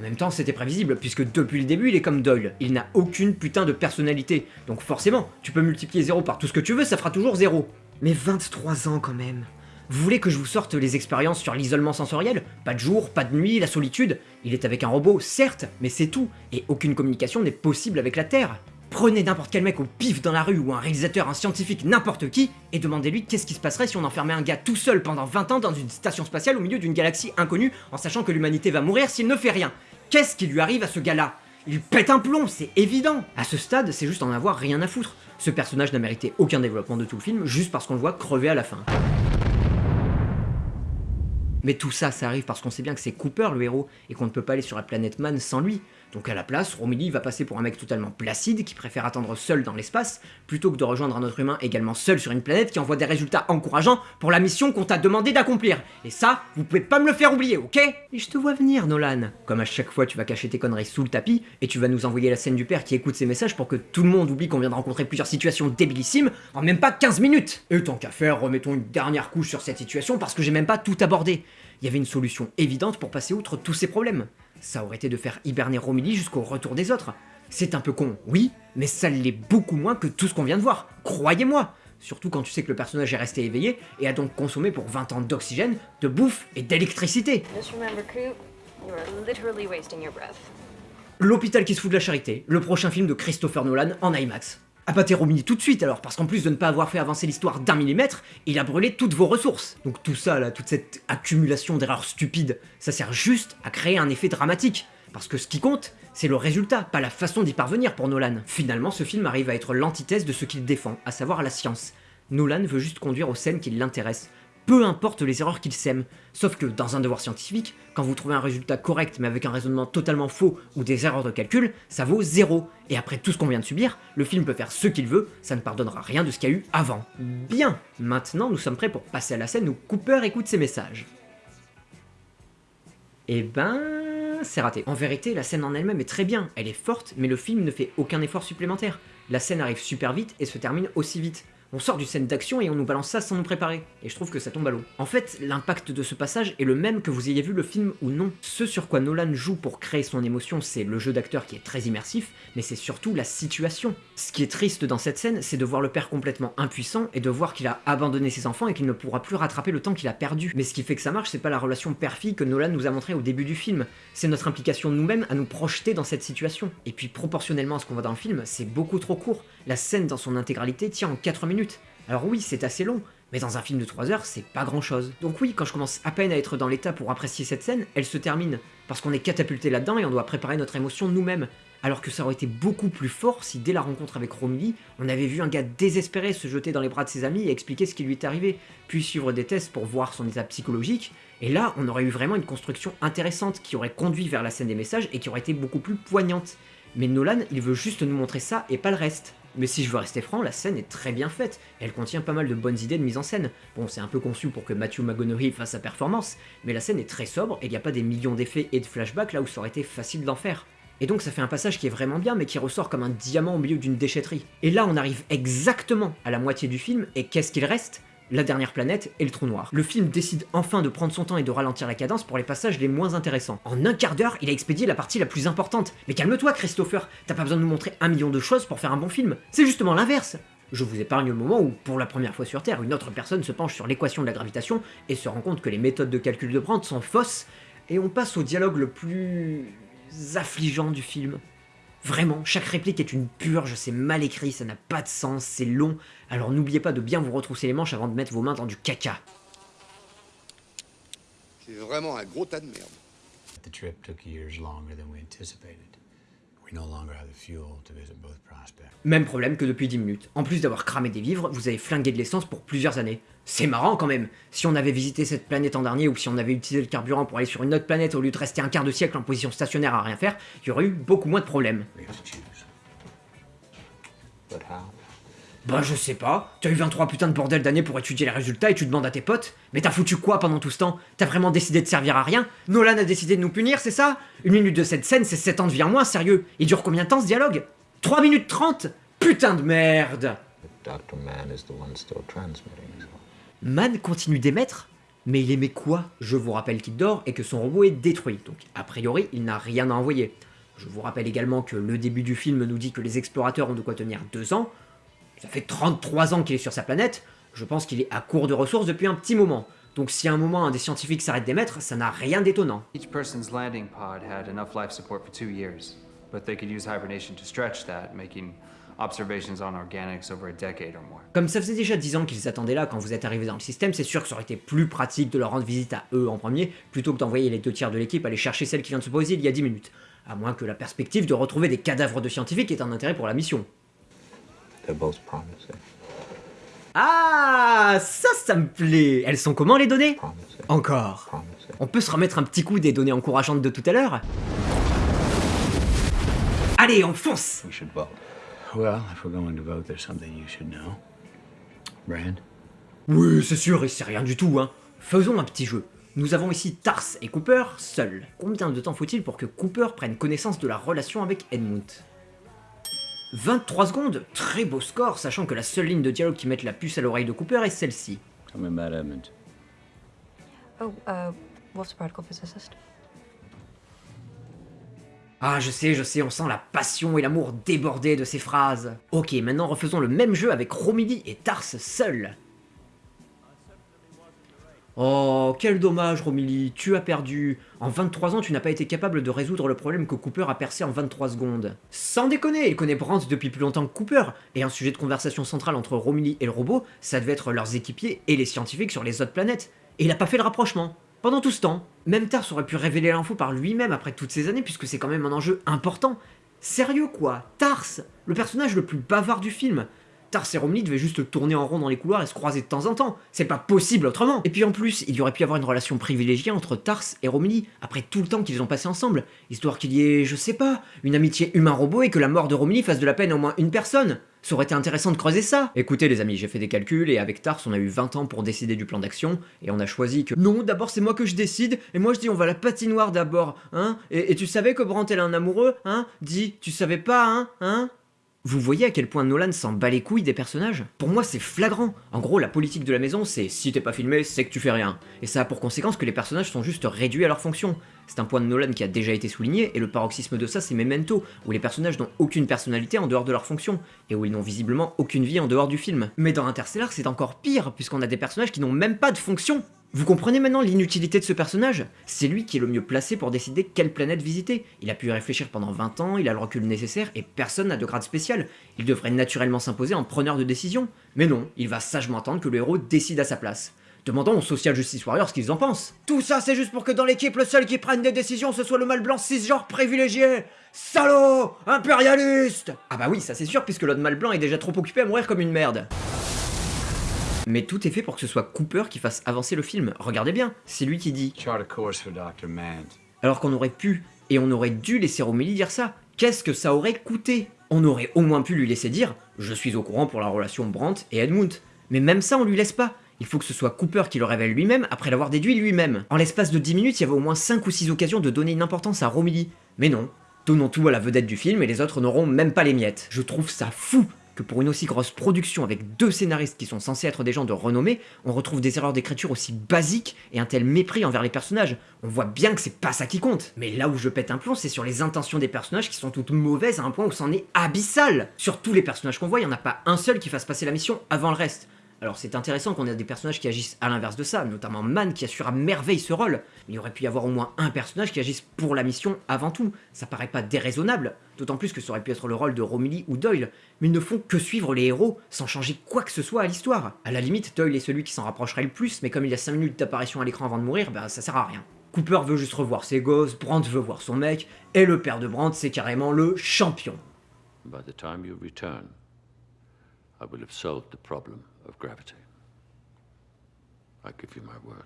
En même temps, c'était prévisible, puisque depuis le début, il est comme Doyle. Il n'a aucune putain de personnalité. Donc forcément, tu peux multiplier 0 par tout ce que tu veux, ça fera toujours 0. Mais 23 ans quand même. Vous voulez que je vous sorte les expériences sur l'isolement sensoriel? Pas de jour, pas de nuit, la solitude? Il est avec un robot, certes, mais c'est tout. Et aucune communication n'est possible avec la Terre. Prenez n'importe quel mec au pif dans la rue ou un réalisateur, un scientifique, n'importe qui, et demandez-lui qu'est-ce qui se passerait si on enfermait un gars tout seul pendant 20 ans dans une station spatiale au milieu d'une galaxie inconnue en sachant que l'humanité va mourir s'il ne fait rien. Qu'est-ce qui lui arrive à ce gars-là? Il pète un plomb, c'est évident À ce stade, c'est juste en avoir rien à foutre. Ce personnage n'a mérité aucun développement de tout le film, juste parce qu'on le voit crever à la fin. Mais tout ça, ça arrive parce qu'on sait bien que c'est Cooper le héros, et qu'on ne peut pas aller sur la planète Man sans lui. Donc à la place, Romilly va passer pour un mec totalement placide qui préfère attendre seul dans l'espace, plutôt que de rejoindre un autre humain également seul sur une planète qui envoie des résultats encourageants pour la mission qu'on t'a demandé d'accomplir. Et ça, vous pouvez pas me le faire oublier, ok? Et je te vois venir, Nolan. Comme à chaque fois, tu vas cacher tes conneries sous le tapis, et tu vas nous envoyer la scène du père qui écoute ses messages pour que tout le monde oublie qu'on vient de rencontrer plusieurs situations débilissimes en même pas 15 minutes Et tant qu'à faire, remettons une dernière couche sur cette situation parce que j'ai même pas tout abordé. Il y avait une solution évidente pour passer outre tous ces problèmes ça aurait été de faire hiberner Romilly jusqu'au retour des autres. C'est un peu con, oui, mais ça l'est beaucoup moins que tout ce qu'on vient de voir, croyez-moi surtout quand tu sais que le personnage est resté éveillé et a donc consommé pour 20 ans d'oxygène, de bouffe et d'électricité. L'hôpital qui se fout de la charité, le prochain film de Christopher Nolan en IMAX. Abattez Romilly tout de suite alors, parce qu'en plus de ne pas avoir fait avancer l'histoire d'un millimètre, il a brûlé toutes vos ressources. Donc tout ça toute cette accumulation d'erreurs stupides, ça sert juste à créer un effet dramatique. Parce que ce qui compte, c'est le résultat, pas la façon d'y parvenir pour Nolan. Finalement, ce film arrive à être l'antithèse de ce qu'il défend, à savoir la science. Nolan veut juste conduire aux scènes qui l'intéressent, peu importe les erreurs qu'il sème. Sauf que dans un devoir scientifique, quand vous trouvez un résultat correct mais avec un raisonnement totalement faux ou des erreurs de calcul, ça vaut zéro. Et après tout ce qu'on vient de subir, le film peut faire ce qu'il veut, ça ne pardonnera rien de ce qu'il y a eu avant. Bien, maintenant nous sommes prêts pour passer à la scène où Cooper écoute ses messages. Eh ben, c'est raté. En vérité, la scène en elle-même est très bien, elle est forte, mais le film ne fait aucun effort supplémentaire. La scène arrive super vite et se termine aussi vite. On sort du scène d'action et on nous balance ça sans nous préparer, et je trouve que ça tombe à l'eau. En fait, l'impact de ce passage est le même que vous ayez vu le film ou non. Ce sur quoi Nolan joue pour créer son émotion, c'est le jeu d'acteur qui est très immersif, mais c'est surtout la situation. Ce qui est triste dans cette scène, c'est de voir le père complètement impuissant et de voir qu'il a abandonné ses enfants et qu'il ne pourra plus rattraper le temps qu'il a perdu. Mais ce qui fait que ça marche, c'est pas la relation père-fille que Nolan nous a montré au début du film, c'est notre implication nous-mêmes à nous projeter dans cette situation. Et puis proportionnellement à ce qu'on voit dans le film, c'est beaucoup trop court. La scène dans son intégralité tient en 4 minutes. Alors oui, c'est assez long, mais dans un film de 3 heures, c'est pas grand chose. Donc oui, quand je commence à peine à être dans l'état pour apprécier cette scène, elle se termine, parce qu'on est catapulté là-dedans et on doit préparer notre émotion nous-mêmes. Alors que ça aurait été beaucoup plus fort si dès la rencontre avec Romilly, on avait vu un gars désespéré se jeter dans les bras de ses amis et expliquer ce qui lui est arrivé, puis suivre des tests pour voir son état psychologique, et là on aurait eu vraiment une construction intéressante qui aurait conduit vers la scène des messages et qui aurait été beaucoup plus poignante. Mais Nolan, il veut juste nous montrer ça et pas le reste. Mais si je veux rester franc, la scène est très bien faite, elle contient pas mal de bonnes idées de mise en scène. Bon, c'est un peu conçu pour que Matthew McConaughey fasse sa performance, mais la scène est très sobre et il n'y a pas des millions d'effets et de flashbacks là où ça aurait été facile d'en faire. Et donc ça fait un passage qui est vraiment bien, mais qui ressort comme un diamant au milieu d'une déchetterie. Et là, on arrive exactement à la moitié du film, et qu'est-ce qu'il reste? La dernière planète et le trou noir. Le film décide enfin de prendre son temps et de ralentir la cadence pour les passages les moins intéressants. En un quart d'heure, il a expédié la partie la plus importante. Mais calme-toi Christopher, t'as pas besoin de nous montrer un million de choses pour faire un bon film. C'est justement l'inverse. Je vous épargne le moment où, pour la première fois sur Terre, une autre personne se penche sur l'équation de la gravitation et se rend compte que les méthodes de calcul de Brandt sont fausses, et on passe au dialogue le plus affligeant du film. Vraiment, chaque réplique est une purge, c'est mal écrit, ça n'a pas de sens, c'est long, alors n'oubliez pas de bien vous retrousser les manches avant de mettre vos mains dans du caca. C'est vraiment un gros tas de merde. The trip took years longer than we anticipated. Même problème que depuis 10 minutes. En plus d'avoir cramé des vivres, vous avez flingué de l'essence pour plusieurs années. C'est marrant quand même. Si on avait visité cette planète en dernier ou si on avait utilisé le carburant pour aller sur une autre planète au lieu de rester un quart de siècle en position stationnaire à rien faire, il y aurait eu beaucoup moins de problèmes. We have to choose. But how? Bah je sais pas, tu as eu 23 putains de bordel d'années pour étudier les résultats et tu demandes à tes potes. Mais t'as foutu quoi pendant tout ce temps? T'as vraiment décidé de servir à rien? Nolan a décidé de nous punir, c'est ça? Une minute de cette scène, c'est 7 ans de vie en moins, sérieux. Il dure combien de temps ce dialogue? 3 minutes 30 Putain de merde. Man continue d'émettre Mais il émet quoi? Je vous rappelle qu'il dort et que son robot est détruit, donc a priori il n'a rien à envoyer. Je vous rappelle également que le début du film nous dit que les explorateurs ont de quoi tenir 2 ans, ça fait 33 ans qu'il est sur sa planète, je pense qu'il est à court de ressources depuis un petit moment. Donc si à un moment un des scientifiques s'arrête d'émettre, ça n'a rien d'étonnant. Each person's landing pod had enough life support for two years, but they could use hibernation to stretch that, making observations on organics over a decade or more. Comme ça faisait déjà 10 ans qu'ils attendaient là quand vous êtes arrivé dans le système, c'est sûr que ça aurait été plus pratique de leur rendre visite à eux en premier, plutôt que d'envoyer les deux tiers de l'équipe aller chercher celle qui vient de se poser il y a 10 minutes. À moins que la perspective de retrouver des cadavres de scientifiques ait un intérêt pour la mission. They're both promising. Ah, ça, ça me plaît Elles sont comment les données Promising. Encore. Promising. On peut se remettre un petit coup des données encourageantes de tout à l'heure Allez, on fonce We should vote. Well, if we're going to vote, there's something you should know. Brand? Oui, c'est sûr, et c'est rien du tout, hein. Faisons un petit jeu. Nous avons ici Tars et Cooper seuls. Combien de temps faut-il pour que Cooper prenne connaissance de la relation avec Edmund? 23 secondes Très beau score, sachant que la seule ligne de dialogue qui mette la puce à l'oreille de Cooper est celle-ci. Edmund. Oh, uh, a physicist. Ah, je sais, je sais, on sent la passion et l'amour déborder de ces phrases. Ok, maintenant refaisons le même jeu avec Romilly et Tars seuls. Oh, quel dommage, Romilly, tu as perdu. En 23 ans, tu n'as pas été capable de résoudre le problème que Cooper a percé en 23 secondes. Sans déconner, il connaît Brandt depuis plus longtemps que Cooper, et un sujet de conversation central entre Romilly et le robot, ça devait être leurs équipiers et les scientifiques sur les autres planètes. Et il a pas fait le rapprochement. Pendant tout ce temps, même Tars aurait pu révéler l'info par lui-même après toutes ces années, puisque c'est quand même un enjeu important. Sérieux quoi, Tars, le personnage le plus bavard du film, Tars et Romilly devaient juste tourner en rond dans les couloirs et se croiser de temps en temps. C'est pas possible autrement. Et puis en plus, il y aurait pu y avoir une relation privilégiée entre Tars et Romilly, après tout le temps qu'ils ont passé ensemble, histoire qu'il y ait, je sais pas, une amitié humain-robot et que la mort de Romilly fasse de la peine à au moins une personne. Ça aurait été intéressant de creuser ça Écoutez les amis, j'ai fait des calculs et avec Tars on a eu 20 ans pour décider du plan d'action et on a choisi que... Non, d'abord c'est moi que je décide et moi je dis on va la patinoire d'abord, hein et, tu savais que Brandt elle a un amoureux, hein? Dis, tu savais pas, hein Hein? Vous voyez à quel point Nolan s'en bat les couilles des personnages? Pour moi c'est flagrant. En gros la politique de la maison c'est si t'es pas filmé c'est que tu fais rien. Et ça a pour conséquence que les personnages sont juste réduits à leur fonction. C'est un point de Nolan qui a déjà été souligné et le paroxysme de ça c'est Memento, où les personnages n'ont aucune personnalité en dehors de leur fonction, et où ils n'ont visiblement aucune vie en dehors du film. Mais dans Interstellar c'est encore pire, puisqu'on a des personnages qui n'ont même pas de fonction vous comprenez maintenant l'inutilité de ce personnage? C'est lui qui est le mieux placé pour décider quelle planète visiter. Il a pu y réfléchir pendant 20 ans, il a le recul nécessaire, et personne n'a de grade spécial. Il devrait naturellement s'imposer en preneur de décision. Mais non, il va sagement attendre que le héros décide à sa place. Demandons aux Social Justice Warriors ce qu'ils en pensent. Tout ça, c'est juste pour que dans l'équipe, le seul qui prenne des décisions, ce soit le mâle blanc cisgenre privilégié Salaud Impérialiste Ah bah oui, ça c'est sûr, puisque l'autre mâle blanc est déjà trop occupé à mourir comme une merde. Mais tout est fait pour que ce soit Cooper qui fasse avancer le film. Regardez bien, c'est lui qui dit. Alors qu'on aurait pu et on aurait dû laisser Romilly dire ça. Qu'est-ce que ça aurait coûté? On aurait au moins pu lui laisser dire Je suis au courant pour la relation Brandt et Edmund. Mais même ça, on lui laisse pas. Il faut que ce soit Cooper qui le révèle lui-même après l'avoir déduit lui-même. En l'espace de 10 minutes, il y avait au moins 5 ou 6 occasions de donner une importance à Romilly. Mais non, donnons tout à la vedette du film et les autres n'auront même pas les miettes. Je trouve ça fou que pour une aussi grosse production avec deux scénaristes qui sont censés être des gens de renommée, on retrouve des erreurs d'écriture aussi basiques et un tel mépris envers les personnages. On voit bien que c'est pas ça qui compte. Mais là où je pète un plomb, c'est sur les intentions des personnages qui sont toutes mauvaises à un point où c'en est abyssal. Sur tous les personnages qu'on voit, il n'y en a pas un seul qui fasse passer la mission avant le reste. Alors c'est intéressant qu'on ait des personnages qui agissent à l'inverse de ça, notamment Man qui assure à merveille ce rôle, il aurait pu y avoir au moins un personnage qui agisse pour la mission avant tout, ça paraît pas déraisonnable, d'autant plus que ça aurait pu être le rôle de Romilly ou Doyle, mais ils ne font que suivre les héros sans changer quoi que ce soit à l'histoire. À la limite, Doyle est celui qui s'en rapprocherait le plus, mais comme il y a 5 minutes d'apparition à l'écran avant de mourir, bah ça sert à rien. Cooper veut juste revoir ses gosses, Brandt veut voir son mec, et le père de Brandt c'est carrément le champion. By the time you return, I will have the problem of gravity. I give you my word.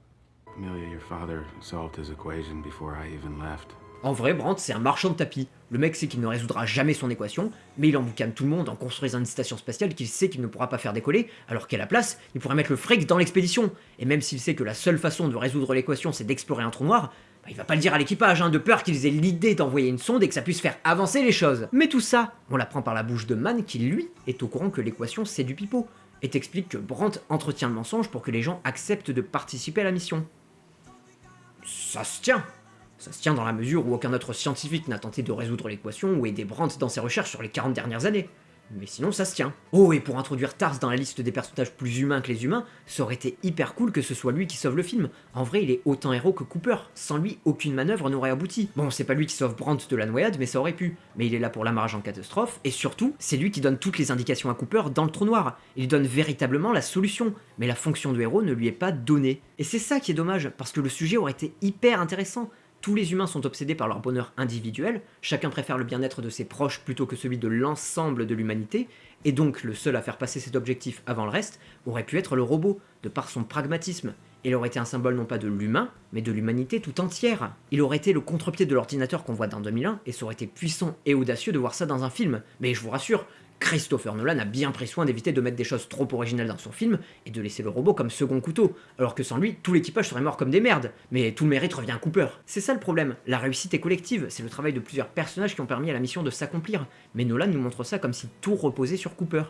Amelia, your father solved his equation before I even left. En vrai, Brandt, c'est un marchand de tapis. Le mec sait qu'il ne résoudra jamais son équation, mais il emboucane tout le monde en construisant une station spatiale qu'il sait qu'il ne pourra pas faire décoller, alors qu'à la place, il pourrait mettre le fric dans l'expédition. Et même s'il sait que la seule façon de résoudre l'équation, c'est d'explorer un trou noir, bah, il va pas le dire à l'équipage, hein, de peur qu'ils aient l'idée d'envoyer une sonde et que ça puisse faire avancer les choses. Mais tout ça, on l'apprend par la bouche de Man qui, lui, est au courant que l'équation c'est du pipeau, et t'explique que Brandt entretient le mensonge pour que les gens acceptent de participer à la mission. Ça se tient ça se tient dans la mesure où aucun autre scientifique n'a tenté de résoudre l'équation ou aider Brandt dans ses recherches sur les 40 dernières années. Mais sinon ça se tient. Oh, et pour introduire Tars dans la liste des personnages plus humains que les humains, ça aurait été hyper cool que ce soit lui qui sauve le film. En vrai, il est autant héros que Cooper. Sans lui, aucune manœuvre n'aurait abouti. Bon, c'est pas lui qui sauve Brandt de la noyade, mais ça aurait pu. Mais il est là pour l'amarrage en catastrophe, et surtout, c'est lui qui donne toutes les indications à Cooper dans le trou noir. Il donne véritablement la solution, mais la fonction de héros ne lui est pas donnée. Et c'est ça qui est dommage, parce que le sujet aurait été hyper intéressant. Tous les humains sont obsédés par leur bonheur individuel, chacun préfère le bien-être de ses proches plutôt que celui de l'ensemble de l'humanité, et donc le seul à faire passer cet objectif avant le reste aurait pu être le robot, de par son pragmatisme. Il aurait été un symbole non pas de l'humain, mais de l'humanité tout entière. Il aurait été le contre-pied de l'ordinateur qu'on voit dans 2001, et ça aurait été puissant et audacieux de voir ça dans un film. Mais je vous rassure, Christopher Nolan a bien pris soin d'éviter de mettre des choses trop originales dans son film et de laisser le robot comme second couteau, alors que sans lui, tout l'équipage serait mort comme des merdes, mais tout le mérite revient à Cooper. C'est ça le problème, la réussite est collective, c'est le travail de plusieurs personnages qui ont permis à la mission de s'accomplir, mais Nolan nous montre ça comme si tout reposait sur Cooper.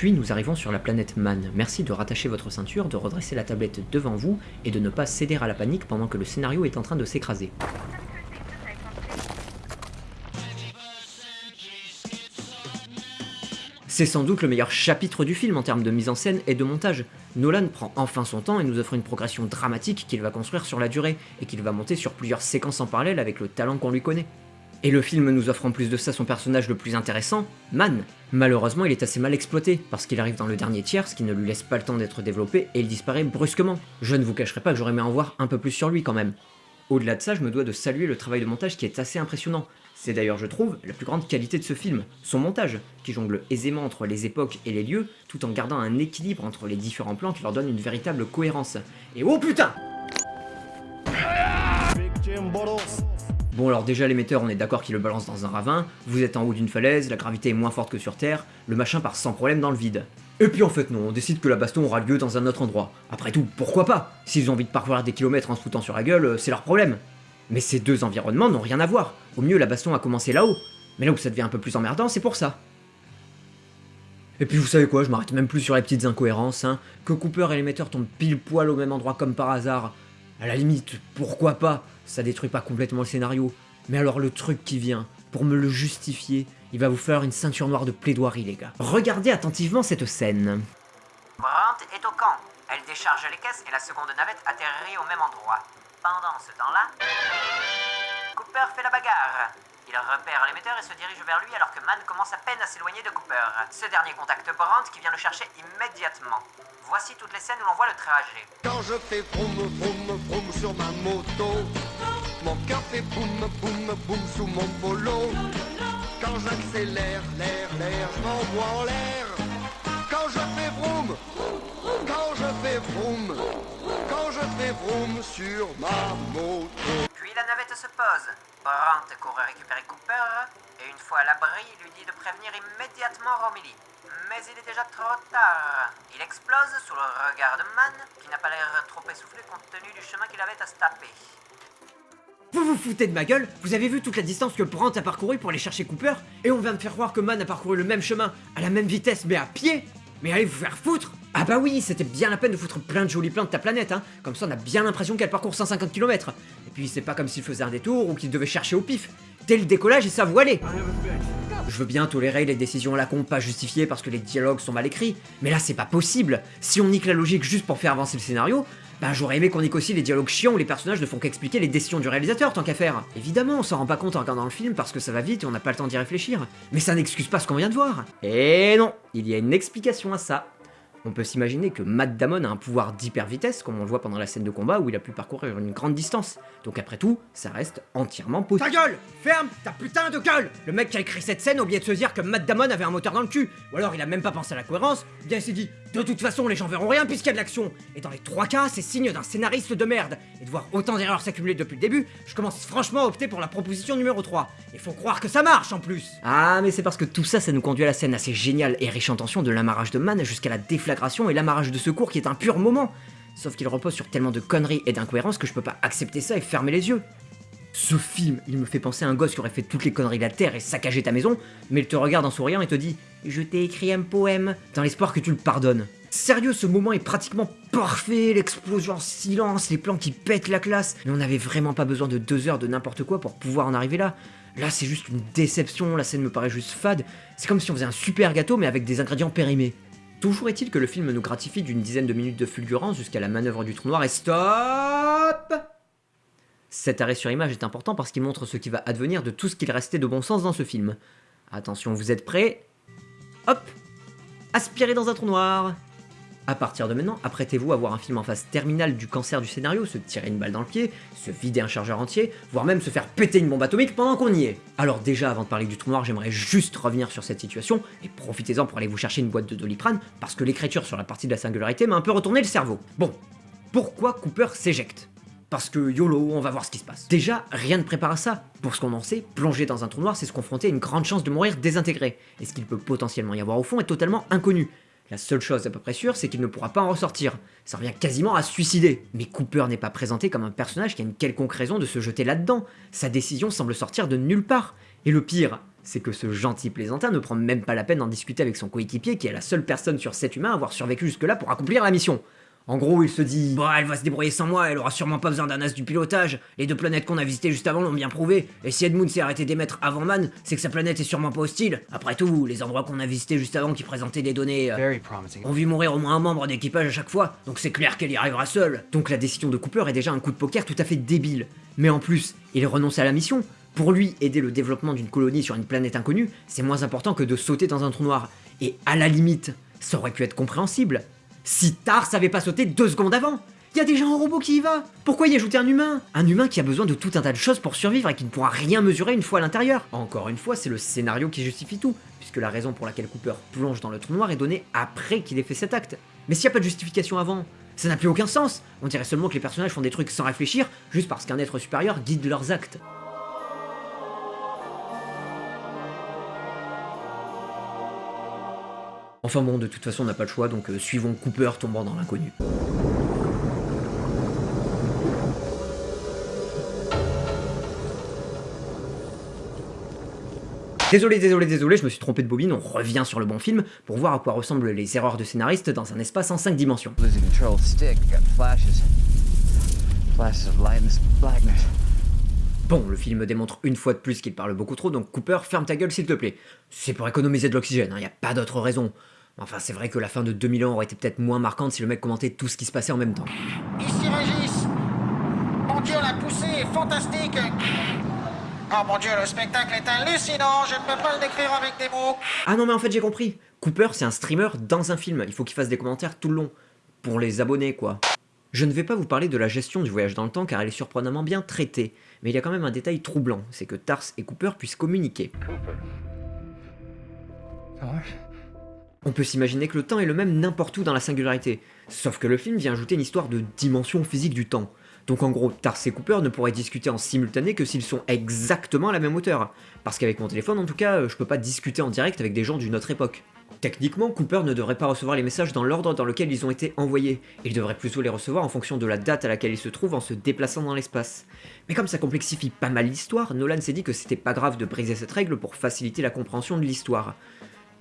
Puis nous arrivons sur la planète Man. Merci de rattacher votre ceinture, de redresser la tablette devant vous et de ne pas céder à la panique pendant que le scénario est en train de s'écraser. C'est sans doute le meilleur chapitre du film en termes de mise en scène et de montage. Nolan prend enfin son temps et nous offre une progression dramatique qu'il va construire sur la durée, et qu'il va monter sur plusieurs séquences en parallèle avec le talent qu'on lui connaît. Et le film nous offre en plus de ça son personnage le plus intéressant, Man. Malheureusement, il est assez mal exploité, parce qu'il arrive dans le dernier tiers, ce qui ne lui laisse pas le temps d'être développé, et il disparaît brusquement. Je ne vous cacherai pas que j'aurais aimé en voir un peu plus sur lui quand même. Au-delà de ça, je me dois de saluer le travail de montage qui est assez impressionnant. C'est d'ailleurs, je trouve, la plus grande qualité de ce film, son montage, qui jongle aisément entre les époques et les lieux, tout en gardant un équilibre entre les différents plans qui leur donne une véritable cohérence. Et oh putain Bon alors déjà l'émetteur on est d'accord qu'il le balance dans un ravin, vous êtes en haut d'une falaise, la gravité est moins forte que sur Terre, le machin part sans problème dans le vide. Et puis en fait non, on décide que la baston aura lieu dans un autre endroit. Après tout, pourquoi pas? S'ils ont envie de parcourir des kilomètres en se foutant sur la gueule, euh, c'est leur problème. Mais ces deux environnements n'ont rien à voir. Au mieux la baston a commencé là-haut. Mais là où ça devient un peu plus emmerdant, c'est pour ça. Et puis vous savez quoi, je m'arrête même plus sur les petites incohérences, hein. Que Cooper et l'émetteur tombent pile poil au même endroit comme par hasard. À la limite, pourquoi pas? Ça détruit pas complètement le scénario. Mais alors le truc qui vient, pour me le justifier, il va vous faire une ceinture noire de plaidoirie les gars. Regardez attentivement cette scène. Brandt est au camp. Elle décharge les caisses et la seconde navette atterrit au même endroit. Pendant ce temps-là, Cooper fait la bagarre. Il repère l'émetteur et se dirige vers lui alors que Man commence à peine à s'éloigner de Cooper. Ce dernier contacte Brandt qui vient le chercher immédiatement. Voici toutes les scènes où l'on voit le trajet. Quand je fais vroom vroom vroom sur ma moto, mon cœur fait boum boum boum sous mon polo. Quand j'accélère, l'air, l'air, je m'envoie en l'air. Quand je fais vroom, quand je fais vroom, fais vroom sur ma moto. Puis la navette se pose. Brandt court récupérer Cooper et une fois à l'abri, il lui dit de prévenir immédiatement Romilly. Mais il est déjà trop tard. Il explose sous le regard de Man, qui n'a pas l'air trop essoufflé compte tenu du chemin qu'il avait à se taper. Vous vous foutez de ma gueule Vous avez vu toute la distance que Brandt a parcouru pour aller chercher Cooper Et on vient de faire croire que Man a parcouru le même chemin, à la même vitesse, mais à pied Mais allez vous faire foutre Ah bah oui, c'était bien la peine de foutre plein de jolis plans de ta planète, hein Comme ça on a bien l'impression qu'elle parcourt 150 km. Et puis c'est pas comme s'il faisait un détour ou qu'il devait chercher au pif. Dès le décollage, et ça voilait Je veux bien tolérer les décisions à la con pas justifiées parce que les dialogues sont mal écrits, mais là c'est pas possible Si on nique la logique juste pour faire avancer le scénario, bah j'aurais aimé qu'on nique aussi les dialogues chiants où les personnages ne font qu'expliquer les décisions du réalisateur tant qu'à faire. Évidemment, on s'en rend pas compte en regardant le film parce que ça va vite et on n'a pas le temps d'y réfléchir. Mais ça n'excuse pas ce qu'on vient de voir. Et non, il y a une explication à ça. On peut s'imaginer que Matt Damon a un pouvoir d'hyper vitesse, comme on le voit pendant la scène de combat où il a pu parcourir une grande distance. Donc après tout, ça reste entièrement possible. Ta gueule Ferme ta putain de gueule Le mec qui a écrit cette scène a oublié de se dire que Matt Damon avait un moteur dans le cul, ou alors il a même pas pensé à la cohérence, ou bien il s'est dit de toute façon les gens verront rien puisqu'il y a de l'action. Et dans les trois cas, c'est signe d'un scénariste de merde. Et de voir autant d'erreurs s'accumuler depuis le début, je commence franchement à opter pour la proposition numéro 3. Et faut croire que ça marche en plus Ah mais c'est parce que tout ça, ça nous conduit à la scène assez géniale et riche en tension de l'amarrage de Man jusqu'à la et l'amarrage de secours qui est un pur moment. Sauf qu'il repose sur tellement de conneries et d'incohérences que je peux pas accepter ça et fermer les yeux. Ce film, il me fait penser à un gosse qui aurait fait toutes les conneries de la Terre et saccagé ta maison, mais il te regarde en souriant et te dit « Je t'ai écrit un poème » dans l'espoir que tu le pardonnes. Sérieux, ce moment est pratiquement parfait, l'explosion en silence, les plans qui pètent la classe, mais on n'avait vraiment pas besoin de deux heures de n'importe quoi pour pouvoir en arriver là. Là, c'est juste une déception, la scène me paraît juste fade, c'est comme si on faisait un super gâteau mais avec des ingrédients périmés. Toujours est-il que le film nous gratifie d'une dizaine de minutes de fulgurance jusqu'à la manœuvre du trou noir. Et stop! Cet arrêt sur image est important parce qu'il montre ce qui va advenir de tout ce qu'il restait de bon sens dans ce film. Attention, vous êtes prêts? Hop! Aspirez dans un trou noir à partir de maintenant, apprêtez-vous à voir un film en phase terminale du cancer du scénario, se tirer une balle dans le pied, se vider un chargeur entier, voire même se faire péter une bombe atomique pendant qu'on y est. Alors déjà, avant de parler du trou noir, j'aimerais juste revenir sur cette situation, et profitez-en pour aller vous chercher une boîte de doliprane, parce que l'écriture sur la partie de la singularité m'a un peu retourné le cerveau. Bon, pourquoi Cooper s'éjecte? Parce que YOLO, on va voir ce qui se passe. Déjà, rien ne prépare à ça. Pour ce qu'on en sait, plonger dans un trou noir, c'est se confronter à une grande chance de mourir désintégré. Et ce qu'il peut potentiellement y avoir au fond est totalement inconnu. La seule chose à peu près sûre, c'est qu'il ne pourra pas en ressortir. Ça revient quasiment à suicider. Mais Cooper n'est pas présenté comme un personnage qui a une quelconque raison de se jeter là-dedans. Sa décision semble sortir de nulle part. Et le pire, c'est que ce gentil plaisantin ne prend même pas la peine d'en discuter avec son coéquipier qui est la seule personne sur cet humain à avoir survécu jusque-là pour accomplir la mission. En gros, il se dit Bah, elle va se débrouiller sans moi, elle aura sûrement pas besoin d'un as du pilotage. Les deux planètes qu'on a visitées juste avant l'ont bien prouvé. Et si Edmund s'est arrêté d'émettre avant Man, c'est que sa planète est sûrement pas hostile. Après tout, les endroits qu'on a visités juste avant qui présentaient des données. euh, Very promising. ont vu mourir au moins un membre d'équipage à chaque fois, donc c'est clair qu'elle y arrivera seule. Donc la décision de Cooper est déjà un coup de poker tout à fait débile. Mais en plus, il renonce à la mission. Pour lui, aider le développement d'une colonie sur une planète inconnue, c'est moins important que de sauter dans un trou noir. Et à la limite, ça aurait pu être compréhensible. Si Tars avait pas sauté deux secondes avant il y a déjà un robot qui y va Pourquoi y ajouter un humain? Un humain qui a besoin de tout un tas de choses pour survivre et qui ne pourra rien mesurer une fois à l'intérieur. Encore une fois, c'est le scénario qui justifie tout, puisque la raison pour laquelle Cooper plonge dans le trou noir est donnée après qu'il ait fait cet acte. Mais s'il n'y a pas de justification avant, ça n'a plus aucun sens On dirait seulement que les personnages font des trucs sans réfléchir, juste parce qu'un être supérieur guide leurs actes. Enfin bon, de toute façon on n'a pas le choix, donc euh, suivons Cooper tombant dans l'inconnu. Désolé, désolé, désolé, je me suis trompé de bobine, on revient sur le bon film pour voir à quoi ressemblent les erreurs de scénaristes dans un espace en 5 dimensions. Bon, le film démontre une fois de plus qu'il parle beaucoup trop, donc Cooper, ferme ta gueule s'il te plaît. C'est pour économiser de l'oxygène, il y a pas d'autre raison. Enfin, c'est vrai que la fin de 2000 ans aurait été peut-être moins marquante si le mec commentait tout ce qui se passait en même temps. Ici Régis Mon dieu, la poussée est fantastique Oh mon dieu, le spectacle est hallucinant, je ne peux pas le décrire avec des mots Ah non mais en fait j'ai compris. Cooper c'est un streamer dans un film, il faut qu'il fasse des commentaires tout le long. Pour les abonnés quoi. Je ne vais pas vous parler de la gestion du voyage dans le temps car elle est surprenamment bien traitée, mais il y a quand même un détail troublant, c'est que Tars et Cooper puissent communiquer. On peut s'imaginer que le temps est le même n'importe où dans la singularité, sauf que le film vient ajouter une histoire de dimension physique du temps. Donc en gros, Tars et Cooper ne pourraient discuter en simultané que s'ils sont exactement à la même hauteur. Parce qu'avec mon téléphone, en tout cas, je peux pas discuter en direct avec des gens d'une autre époque. Techniquement, Cooper ne devrait pas recevoir les messages dans l'ordre dans lequel ils ont été envoyés. Il devrait plutôt les recevoir en fonction de la date à laquelle ils se trouvent en se déplaçant dans l'espace. Mais comme ça complexifie pas mal l'histoire, Nolan s'est dit que c'était pas grave de briser cette règle pour faciliter la compréhension de l'histoire.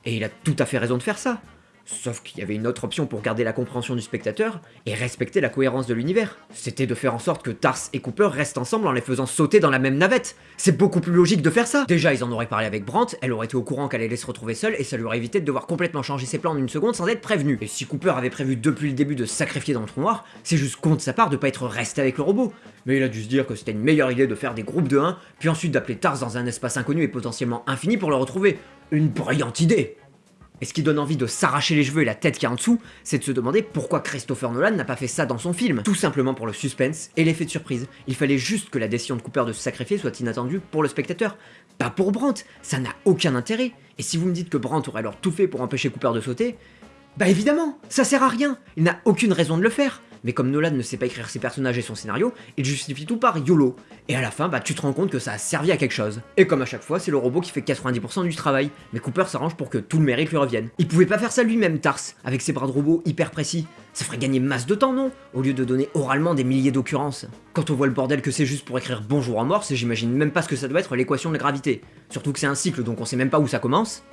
Et il a tout à fait raison de faire ça. Sauf qu'il y avait une autre option pour garder la compréhension du spectateur et respecter la cohérence de l'univers. C'était de faire en sorte que Tars et Cooper restent ensemble en les faisant sauter dans la même navette. C'est beaucoup plus logique de faire ça. Déjà, ils en auraient parlé avec Brandt, elle aurait été au courant qu'elle allait se retrouver seule et ça lui aurait évité de devoir complètement changer ses plans en une seconde sans être prévenu. Et si Cooper avait prévu depuis le début de sacrifier dans le trou noir, c'est juste con de sa part de pas être resté avec le robot. Mais il a dû se dire que c'était une meilleure idée de faire des groupes de 1, puis ensuite d'appeler Tars dans un espace inconnu et potentiellement infini pour le retrouver. Une brillante idée et ce qui donne envie de s'arracher les cheveux et la tête qui est en dessous, c'est de se demander pourquoi Christopher Nolan n'a pas fait ça dans son film. Tout simplement pour le suspense et l'effet de surprise. Il fallait juste que la décision de Cooper de se sacrifier soit inattendue pour le spectateur. Pas pour Brandt, ça n'a aucun intérêt. Et si vous me dites que Brandt aurait alors tout fait pour empêcher Cooper de sauter, bah évidemment, ça sert à rien, il n'a aucune raison de le faire. Mais comme Nolan ne sait pas écrire ses personnages et son scénario, il justifie tout par YOLO. Et à la fin, bah tu te rends compte que ça a servi à quelque chose. Et comme à chaque fois, c'est le robot qui fait 90% du travail, mais Cooper s'arrange pour que tout le mérite lui revienne. Il pouvait pas faire ça lui-même, Tars, avec ses bras de robot hyper précis. Ça ferait gagner masse de temps, non? Au lieu de donner oralement des milliers d'occurrences. Quand on voit le bordel que c'est juste pour écrire bonjour en morse, j'imagine même pas ce que ça doit être l'équation de la gravité. Surtout que c'est un cycle, donc on sait même pas où ça commence.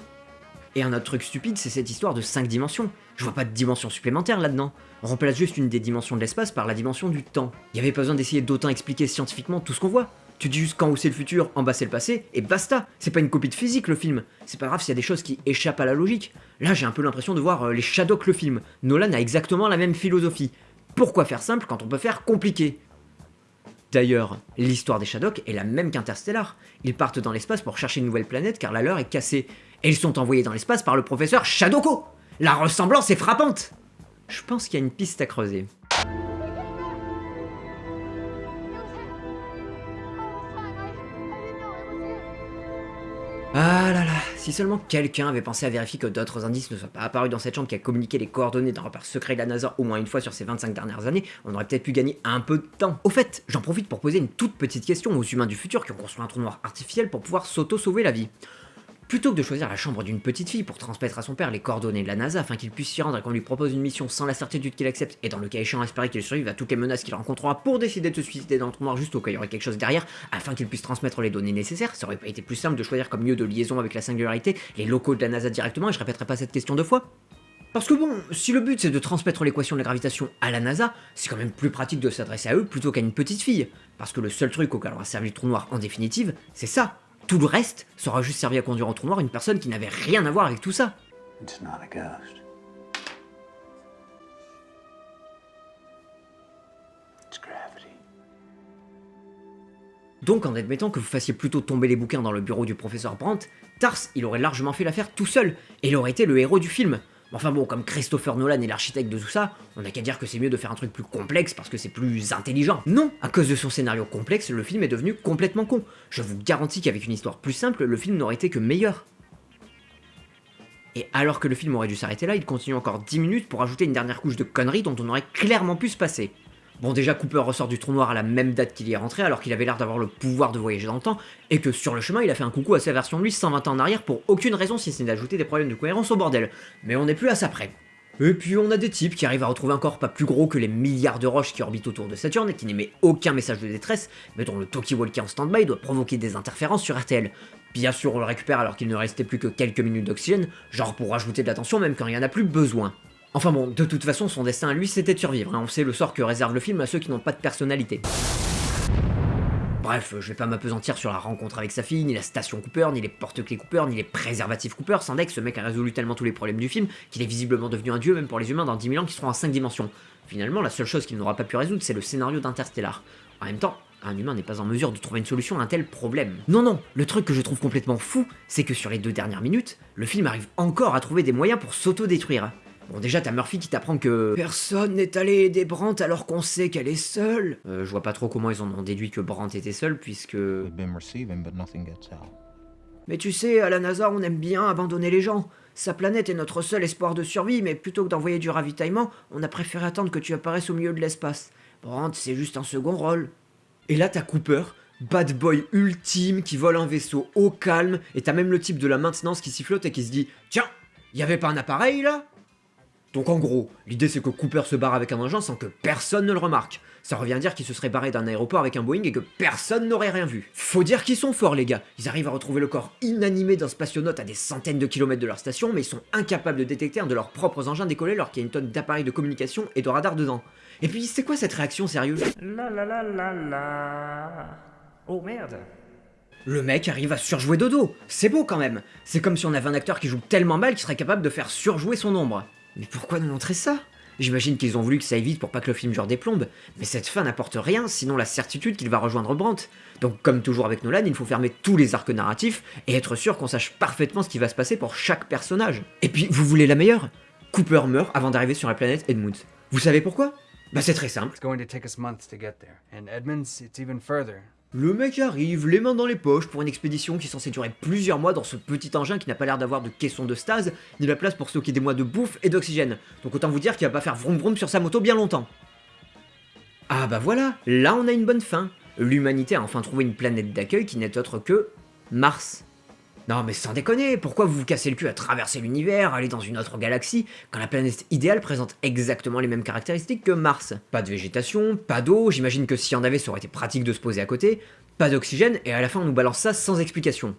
Et un autre truc stupide, c'est cette histoire de 5 dimensions. Je vois pas de dimension supplémentaire là-dedans. On remplace juste une des dimensions de l'espace par la dimension du temps. Il y avait pas besoin d'essayer d'autant expliquer scientifiquement tout ce qu'on voit. Tu dis juste quand où c'est le futur, en bas c'est le passé, et basta C'est pas une copie de physique le film. C'est pas grave s'il y a des choses qui échappent à la logique. Là j'ai un peu l'impression de voir euh, les Shadok le film. Nolan a exactement la même philosophie. Pourquoi faire simple quand on peut faire compliqué? D'ailleurs, l'histoire des Shadok est la même qu'Interstellar. Ils partent dans l'espace pour chercher une nouvelle planète car la leur est cassée. Et ils sont envoyés dans l'espace par le professeur Shadoko La ressemblance est frappante Je pense qu'il y a une piste à creuser. Ah là là, si seulement quelqu'un avait pensé à vérifier que d'autres indices ne soient pas apparus dans cette chambre qui a communiqué les coordonnées d'un repère secret de la NASA au moins une fois sur ces 25 dernières années, on aurait peut-être pu gagner un peu de temps. Au fait, j'en profite pour poser une toute petite question aux humains du futur qui ont construit un trou noir artificiel pour pouvoir s'auto-sauver la vie. Plutôt que de choisir la chambre d'une petite fille pour transmettre à son père les coordonnées de la NASA afin qu'il puisse s'y rendre et qu'on lui propose une mission sans la certitude qu'il accepte et dans le cas échéant espérer qu'il survive à toutes les menaces qu'il rencontrera pour décider de se suicider dans le trou noir juste au cas où il y aurait quelque chose derrière afin qu'il puisse transmettre les données nécessaires, ça aurait pas été plus simple de choisir comme lieu de liaison avec la singularité les locaux de la NASA directement et je répéterai pas cette question deux fois Parce que bon, si le but c'est de transmettre l'équation de la gravitation à la NASA, c'est quand même plus pratique de s'adresser à eux plutôt qu'à une petite fille. Parce que le seul truc auquel on va servir le trou noir en définitive, c'est ça. Tout le reste sera juste servi à conduire en trou noir une personne qui n'avait rien à voir avec tout ça. It's not a ghost. It's gravity. Donc en admettant que vous fassiez plutôt tomber les bouquins dans le bureau du professeur Brandt, Tars, il aurait largement fait l'affaire tout seul, et il aurait été le héros du film. Enfin bon, comme Christopher Nolan est l'architecte de tout ça, on n'a qu'à dire que c'est mieux de faire un truc plus complexe parce que c'est plus intelligent. Non, à cause de son scénario complexe, le film est devenu complètement con. Je vous garantis qu'avec une histoire plus simple, le film n'aurait été que meilleur. Et alors que le film aurait dû s'arrêter là, il continue encore 10 minutes pour ajouter une dernière couche de conneries dont on aurait clairement pu se passer. Bon déjà Cooper ressort du trou noir à la même date qu'il y est rentré alors qu'il avait l'air d'avoir le pouvoir de voyager dans le temps, et que sur le chemin il a fait un coucou à sa version de lui 120 ans en arrière pour aucune raison si ce n'est d'ajouter des problèmes de cohérence au bordel. Mais on n'est plus à ça près. Et puis on a des types qui arrivent à retrouver un corps pas plus gros que les milliards de roches qui orbitent autour de Saturne et qui n'émet aucun message de détresse, mais dont le talkie-walkie en stand-by doit provoquer des interférences sur RTL. Bien sûr on le récupère alors qu'il ne restait plus que quelques minutes d'oxygène, genre pour rajouter de l'attention même quand il n'y en a plus besoin. Enfin bon, de toute façon, son destin à lui, c'était de survivre. hein. On sait le sort que réserve le film à ceux qui n'ont pas de personnalité. Bref, je vais pas m'apesantir sur la rencontre avec sa fille, ni la station Cooper, ni les porte-clés Cooper, ni les préservatifs Cooper, sans que ce mec a résolu tellement tous les problèmes du film qu'il est visiblement devenu un dieu même pour les humains dans 10 000 ans qui seront en 5 dimensions. Finalement, la seule chose qu'il n'aura pas pu résoudre, c'est le scénario d'Interstellar. En même temps, un humain n'est pas en mesure de trouver une solution à un tel problème. Non, non, le truc que je trouve complètement fou, c'est que sur les deux dernières minutes, le film arrive encore à trouver des moyens pour s'auto-détruire. Bon déjà t'as Murphy qui t'apprend que personne n'est allé aider Brandt alors qu'on sait qu'elle est seule. Euh, je vois pas trop comment ils en ont déduit que Brandt était seule puisque... Mais tu sais, à la NASA on aime bien abandonner les gens. Sa planète est notre seul espoir de survie, mais plutôt que d'envoyer du ravitaillement, on a préféré attendre que tu apparaisses au milieu de l'espace. Brandt c'est juste un second rôle. Et là t'as Cooper, bad boy ultime qui vole un vaisseau au calme, et t'as même le type de la maintenance qui s'y flotte et qui se dit Tiens, y avait pas un appareil là? Donc en gros, l'idée c'est que Cooper se barre avec un engin sans que personne ne le remarque. Ça revient à dire qu'il se serait barré d'un aéroport avec un Boeing et que personne n'aurait rien vu. Faut dire qu'ils sont forts les gars, ils arrivent à retrouver le corps inanimé d'un spationaute à des centaines de kilomètres de leur station, mais ils sont incapables de détecter un de leurs propres engins décollés alors qu'il y a une tonne d'appareils de communication et de radar dedans. Et puis c'est quoi cette réaction sérieuse? La la la la la. Oh merde. Le mec arrive à surjouer Dodo, c'est beau quand même. C'est comme si on avait un acteur qui joue tellement mal qu'il serait capable de faire surjouer son ombre. Mais pourquoi nous montrer ça? J'imagine qu'ils ont voulu que ça aille vite pour pas que le film dure des plombes, mais cette fin n'apporte rien sinon la certitude qu'il va rejoindre Brandt. Donc comme toujours avec Nolan, il faut fermer tous les arcs narratifs et être sûr qu'on sache parfaitement ce qui va se passer pour chaque personnage. Et puis, vous voulez la meilleure? Cooper meurt avant d'arriver sur la planète Edmund. Vous savez pourquoi? Bah c'est très simple. And it's even further. Le mec arrive, les mains dans les poches, pour une expédition qui est censée durer plusieurs mois dans ce petit engin qui n'a pas l'air d'avoir de caisson de stase, ni la place pour stocker des mois de bouffe et d'oxygène. Donc autant vous dire qu'il va pas faire vroom vroom sur sa moto bien longtemps. Ah bah voilà, là on a une bonne fin. L'humanité a enfin trouvé une planète d'accueil qui n'est autre que Mars. Non mais sans déconner, pourquoi vous vous cassez le cul à traverser l'univers, aller dans une autre galaxie, quand la planète idéale présente exactement les mêmes caractéristiques que Mars? Pas de végétation, pas d'eau, j'imagine que s'il y en avait ça aurait été pratique de se poser à côté, pas d'oxygène, et à la fin on nous balance ça sans explication.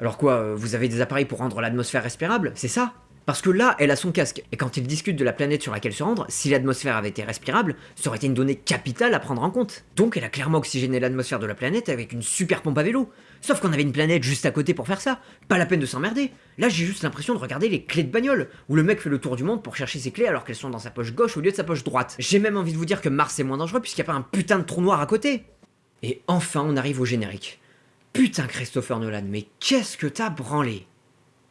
Alors quoi, euh, vous avez des appareils pour rendre l'atmosphère respirable, c'est ça? Parce que là, elle a son casque, et quand il discute de la planète sur laquelle se rendre, si l'atmosphère avait été respirable, ça aurait été une donnée capitale à prendre en compte. Donc elle a clairement oxygéné l'atmosphère de la planète avec une super pompe à vélo. Sauf qu'on avait une planète juste à côté pour faire ça, pas la peine de s'emmerder. Là j'ai juste l'impression de regarder les clés de bagnole, où le mec fait le tour du monde pour chercher ses clés alors qu'elles sont dans sa poche gauche au lieu de sa poche droite. J'ai même envie de vous dire que Mars est moins dangereux puisqu'il n'y a pas un putain de trou noir à côté. Et enfin on arrive au générique. Putain Christopher Nolan, mais qu'est-ce que t'as branlé?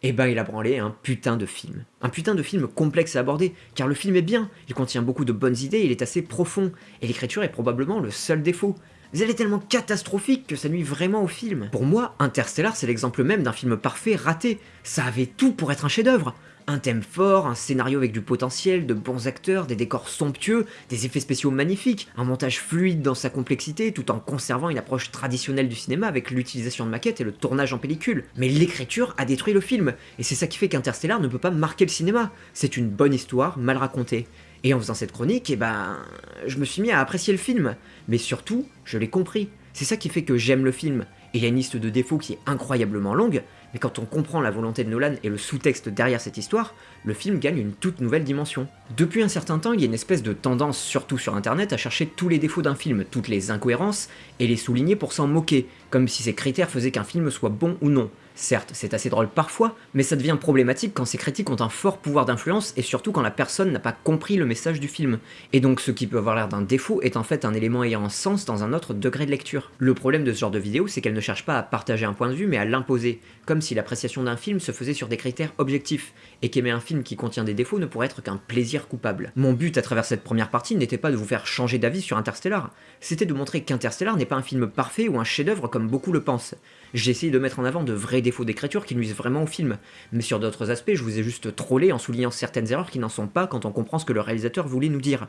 Eh ben il a branlé un putain de film. Un putain de film complexe à aborder, car le film est bien, il contient beaucoup de bonnes idées, il est assez profond, et l'écriture est probablement le seul défaut. Mais elle est tellement catastrophique que ça nuit vraiment au film. Pour moi, Interstellar c'est l'exemple même d'un film parfait raté. Ça avait tout pour être un chef-d'œuvre. Un thème fort, un scénario avec du potentiel, de bons acteurs, des décors somptueux, des effets spéciaux magnifiques, un montage fluide dans sa complexité tout en conservant une approche traditionnelle du cinéma avec l'utilisation de maquettes et le tournage en pellicule. Mais l'écriture a détruit le film, et c'est ça qui fait qu'Interstellar ne peut pas marquer le cinéma. C'est une bonne histoire mal racontée. Et en faisant cette chronique, eh ben, je me suis mis à apprécier le film. Mais surtout, je l'ai compris. C'est ça qui fait que j'aime le film. Il a une liste de défauts qui est incroyablement longue, mais quand on comprend la volonté de Nolan et le sous-texte derrière cette histoire, le film gagne une toute nouvelle dimension. Depuis un certain temps, il y a une espèce de tendance, surtout sur internet, à chercher tous les défauts d'un film, toutes les incohérences, et les souligner pour s'en moquer, comme si ces critères faisaient qu'un film soit bon ou non. Certes, c'est assez drôle parfois, mais ça devient problématique quand ces critiques ont un fort pouvoir d'influence et surtout quand la personne n'a pas compris le message du film. Et donc ce qui peut avoir l'air d'un défaut est en fait un élément ayant un sens dans un autre degré de lecture. Le problème de ce genre de vidéo, c'est qu'elle ne cherche pas à partager un point de vue mais à l'imposer, comme si l'appréciation d'un film se faisait sur des critères objectifs, et qu'aimer un film qui contient des défauts ne pourrait être qu'un plaisir coupable. Mon but à travers cette première partie n'était pas de vous faire changer d'avis sur Interstellar, c'était de montrer qu'Interstellar n'est pas un film parfait ou un chef-d'œuvre comme beaucoup le pensent. J'ai essayé de mettre en avant de vrais défauts d'écriture qui nuisent vraiment au film, mais sur d'autres aspects, je vous ai juste trollé en soulignant certaines erreurs qui n'en sont pas quand on comprend ce que le réalisateur voulait nous dire.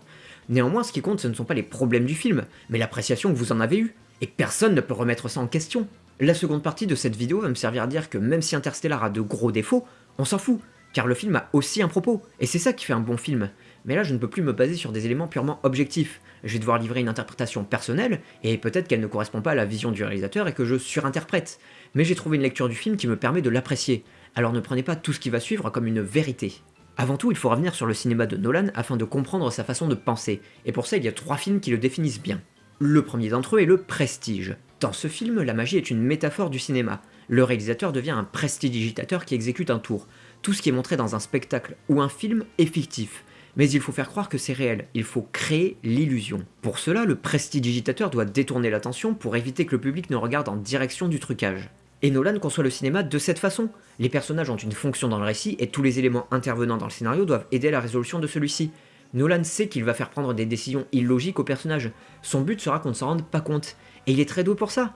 Néanmoins, ce qui compte, ce ne sont pas les problèmes du film, mais l'appréciation que vous en avez eue, et personne ne peut remettre ça en question. La seconde partie de cette vidéo va me servir à dire que même si Interstellar a de gros défauts, on s'en fout, car le film a aussi un propos, et c'est ça qui fait un bon film. Mais là, je ne peux plus me baser sur des éléments purement objectifs. Je vais devoir livrer une interprétation personnelle, et peut-être qu'elle ne correspond pas à la vision du réalisateur et que je surinterprète. Mais j'ai trouvé une lecture du film qui me permet de l'apprécier, alors ne prenez pas tout ce qui va suivre comme une vérité. Avant tout, il faut revenir sur le cinéma de Nolan afin de comprendre sa façon de penser, et pour ça il y a trois films qui le définissent bien. Le premier d'entre eux est le Prestige. Dans ce film, la magie est une métaphore du cinéma. Le réalisateur devient un prestidigitateur qui exécute un tour. Tout ce qui est montré dans un spectacle ou un film est fictif mais il faut faire croire que c'est réel, il faut créer l'illusion. Pour cela, le prestidigitateur doit détourner l'attention pour éviter que le public ne regarde en direction du trucage. Et Nolan conçoit le cinéma de cette façon. Les personnages ont une fonction dans le récit et tous les éléments intervenant dans le scénario doivent aider à la résolution de celui-ci. Nolan sait qu'il va faire prendre des décisions illogiques aux personnages. Son but sera qu'on ne s'en rende pas compte. Et il est très doué pour ça.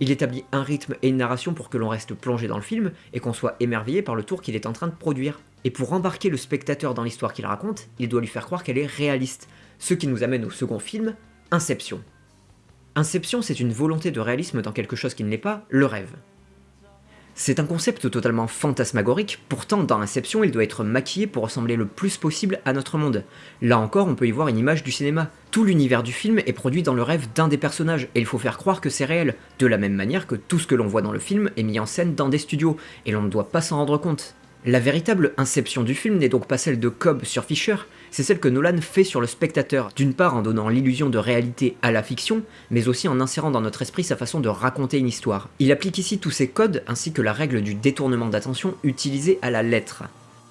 Il établit un rythme et une narration pour que l'on reste plongé dans le film et qu'on soit émerveillé par le tour qu'il est en train de produire. Et pour embarquer le spectateur dans l'histoire qu'il raconte, il doit lui faire croire qu'elle est réaliste, ce qui nous amène au second film, Inception. Inception, c'est une volonté de réalisme dans quelque chose qui ne l'est pas, le rêve. C'est un concept totalement fantasmagorique, pourtant dans Inception il doit être maquillé pour ressembler le plus possible à notre monde. Là encore on peut y voir une image du cinéma. Tout l'univers du film est produit dans le rêve d'un des personnages, et il faut faire croire que c'est réel, de la même manière que tout ce que l'on voit dans le film est mis en scène dans des studios, et l'on ne doit pas s'en rendre compte. La véritable inception du film n'est donc pas celle de Cobb sur Fisher, c'est celle que Nolan fait sur le spectateur, d'une part en donnant l'illusion de réalité à la fiction, mais aussi en insérant dans notre esprit sa façon de raconter une histoire. Il applique ici tous ces codes ainsi que la règle du détournement d'attention utilisée à la lettre.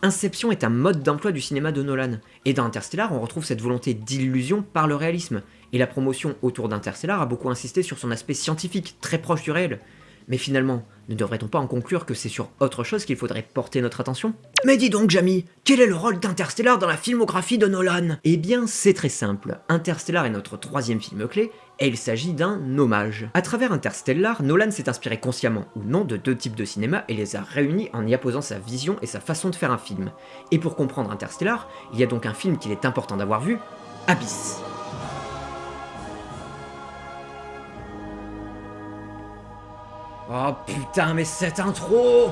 Inception est un mode d'emploi du cinéma de Nolan, et dans Interstellar on retrouve cette volonté d'illusion par le réalisme, et la promotion autour d'Interstellar a beaucoup insisté sur son aspect scientifique, très proche du réel, mais finalement, ne devrait-on pas en conclure que c'est sur autre chose qu'il faudrait porter notre attention? Mais dis donc, Jamie, quel est le rôle d'Interstellar dans la filmographie de Nolan? Eh bien, c'est très simple. Interstellar est notre troisième film clé, et il s'agit d'un hommage. À travers Interstellar, Nolan s'est inspiré consciemment ou non de deux types de cinéma et les a réunis en y apposant sa vision et sa façon de faire un film. Et pour comprendre Interstellar, il y a donc un film qu'il est important d'avoir vu, Abyss. Oh putain, mais cette intro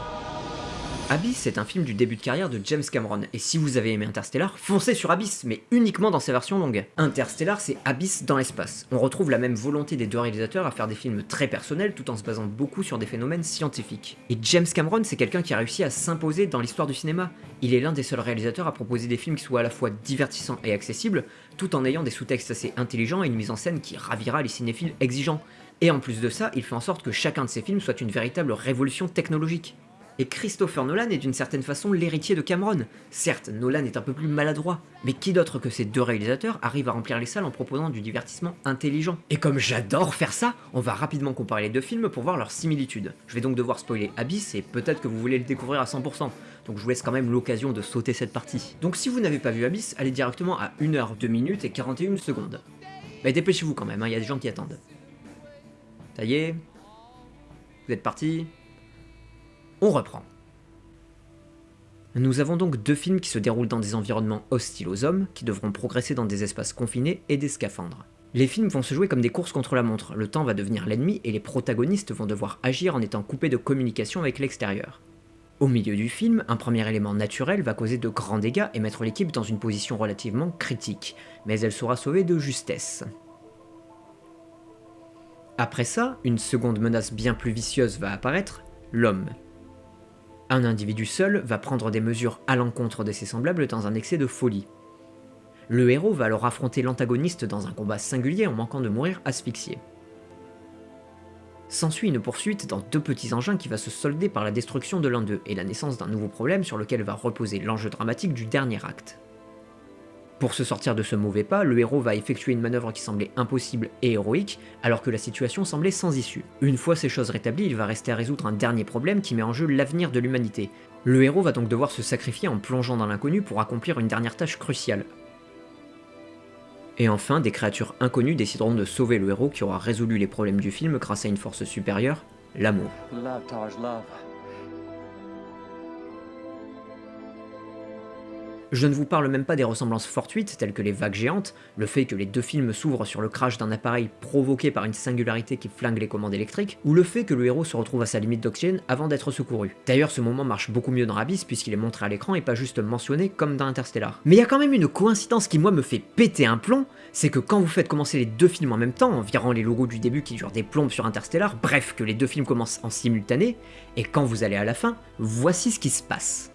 Abyss est un film du début de carrière de James Cameron, et si vous avez aimé Interstellar, foncez sur Abyss, mais uniquement dans sa version longue. Interstellar, c'est Abyss dans l'espace. On retrouve la même volonté des deux réalisateurs à faire des films très personnels tout en se basant beaucoup sur des phénomènes scientifiques. Et James Cameron, c'est quelqu'un qui a réussi à s'imposer dans l'histoire du cinéma. Il est l'un des seuls réalisateurs à proposer des films qui soient à la fois divertissants et accessibles, tout en ayant des sous-textes assez intelligents et une mise en scène qui ravira les cinéphiles exigeants. Et en plus de ça, il fait en sorte que chacun de ses films soit une véritable révolution technologique. Et Christopher Nolan est d'une certaine façon l'héritier de Cameron. Certes, Nolan est un peu plus maladroit, mais qui d'autre que ces deux réalisateurs arrive à remplir les salles en proposant du divertissement intelligent? Et comme j'adore faire ça, on va rapidement comparer les deux films pour voir leurs similitudes. Je vais donc devoir spoiler Abyss et peut-être que vous voulez le découvrir à 100%, donc je vous laisse quand même l'occasion de sauter cette partie. Donc si vous n'avez pas vu Abyss, allez directement à 1h, 2 minutes et 41 secondes. Mais dépêchez-vous quand même, il y a des gens qui attendent. Ça y est Vous êtes partis On reprend. Nous avons donc deux films qui se déroulent dans des environnements hostiles aux hommes, qui devront progresser dans des espaces confinés et des scaphandres. Les films vont se jouer comme des courses contre la montre, le temps va devenir l'ennemi et les protagonistes vont devoir agir en étant coupés de communication avec l'extérieur. Au milieu du film, un premier élément naturel va causer de grands dégâts et mettre l'équipe dans une position relativement critique, mais elle sera sauvée de justesse. Après ça, une seconde menace bien plus vicieuse va apparaître, l'homme. Un individu seul va prendre des mesures à l'encontre de ses semblables dans un excès de folie. Le héros va alors affronter l'antagoniste dans un combat singulier en manquant de mourir asphyxié. S'ensuit une poursuite dans deux petits engins qui va se solder par la destruction de l'un d'eux et la naissance d'un nouveau problème sur lequel va reposer l'enjeu dramatique du dernier acte. Pour se sortir de ce mauvais pas, le héros va effectuer une manœuvre qui semblait impossible et héroïque, alors que la situation semblait sans issue. Une fois ces choses rétablies, il va rester à résoudre un dernier problème qui met en jeu l'avenir de l'humanité. Le héros va donc devoir se sacrifier en plongeant dans l'inconnu pour accomplir une dernière tâche cruciale. Et enfin, des créatures inconnues décideront de sauver le héros qui aura résolu les problèmes du film grâce à une force supérieure, l'amour. Je ne vous parle même pas des ressemblances fortuites telles que les vagues géantes, le fait que les deux films s'ouvrent sur le crash d'un appareil provoqué par une singularité qui flingue les commandes électriques, ou le fait que le héros se retrouve à sa limite d'oxygène avant d'être secouru. D'ailleurs ce moment marche beaucoup mieux dans Abyss puisqu'il est montré à l'écran et pas juste mentionné comme dans Interstellar. Mais il y a quand même une coïncidence qui moi me fait péter un plomb, c'est que quand vous faites commencer les deux films en même temps, en virant les logos du début qui durent des plombes sur Interstellar, bref que les deux films commencent en simultané, et quand vous allez à la fin, voici ce qui se passe.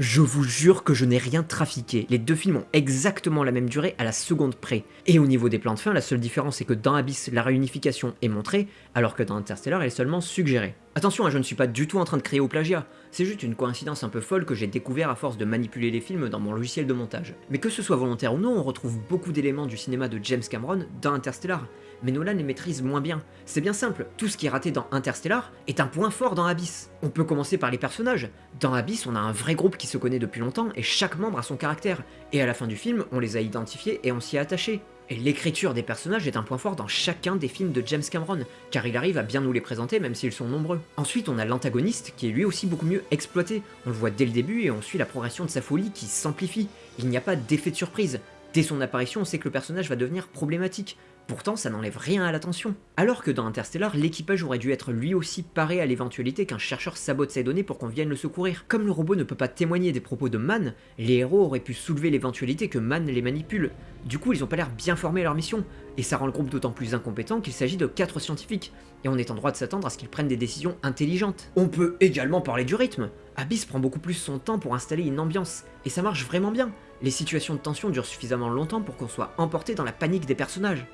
Je vous jure que je n'ai rien trafiqué, les deux films ont exactement la même durée à la seconde près. Et au niveau des plans de fin, la seule différence est que dans Abyss, la réunification est montrée, alors que dans Interstellar, elle est seulement suggérée. Attention, hein, je ne suis pas du tout en train de créer au plagiat, c'est juste une coïncidence un peu folle que j'ai découvert à force de manipuler les films dans mon logiciel de montage. Mais que ce soit volontaire ou non, on retrouve beaucoup d'éléments du cinéma de James Cameron dans Interstellar, mais Nolan les maîtrise moins bien. C'est bien simple, tout ce qui est raté dans Interstellar est un point fort dans Abyss. On peut commencer par les personnages. Dans Abyss, on a un vrai groupe qui se connaît depuis longtemps et chaque membre a son caractère. Et à la fin du film, on les a identifiés et on s'y est attaché. Et l'écriture des personnages est un point fort dans chacun des films de James Cameron, car il arrive à bien nous les présenter même s'ils sont nombreux. Ensuite, on a l'antagoniste qui est lui aussi beaucoup mieux exploité. On le voit dès le début et on suit la progression de sa folie qui s'amplifie. Il n'y a pas d'effet de surprise. Dès son apparition, on sait que le personnage va devenir problématique. Pourtant, ça n'enlève rien à l'attention. Alors que dans Interstellar, l'équipage aurait dû être lui aussi paré à l'éventualité qu'un chercheur sabote ses données pour qu'on vienne le secourir. Comme le robot ne peut pas témoigner des propos de Mann, les héros auraient pu soulever l'éventualité que Mann les manipule. Du coup, ils ont pas l'air bien formés leur mission, et ça rend le groupe d'autant plus incompétent qu'il s'agit de quatre scientifiques, et on est en droit de s'attendre à ce qu'ils prennent des décisions intelligentes. On peut également parler du rythme. Abyss prend beaucoup plus son temps pour installer une ambiance, et ça marche vraiment bien. Les situations de tension durent suffisamment longtemps pour qu'on soit emporté dans la panique des personnages.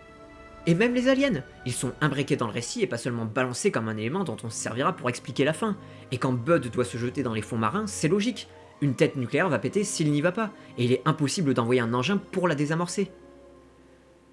Et même les aliens Ils sont imbriqués dans le récit et pas seulement balancés comme un élément dont on se servira pour expliquer la fin. Et quand Bud doit se jeter dans les fonds marins, c'est logique. Une tête nucléaire va péter s'il n'y va pas, et il est impossible d'envoyer un engin pour la désamorcer.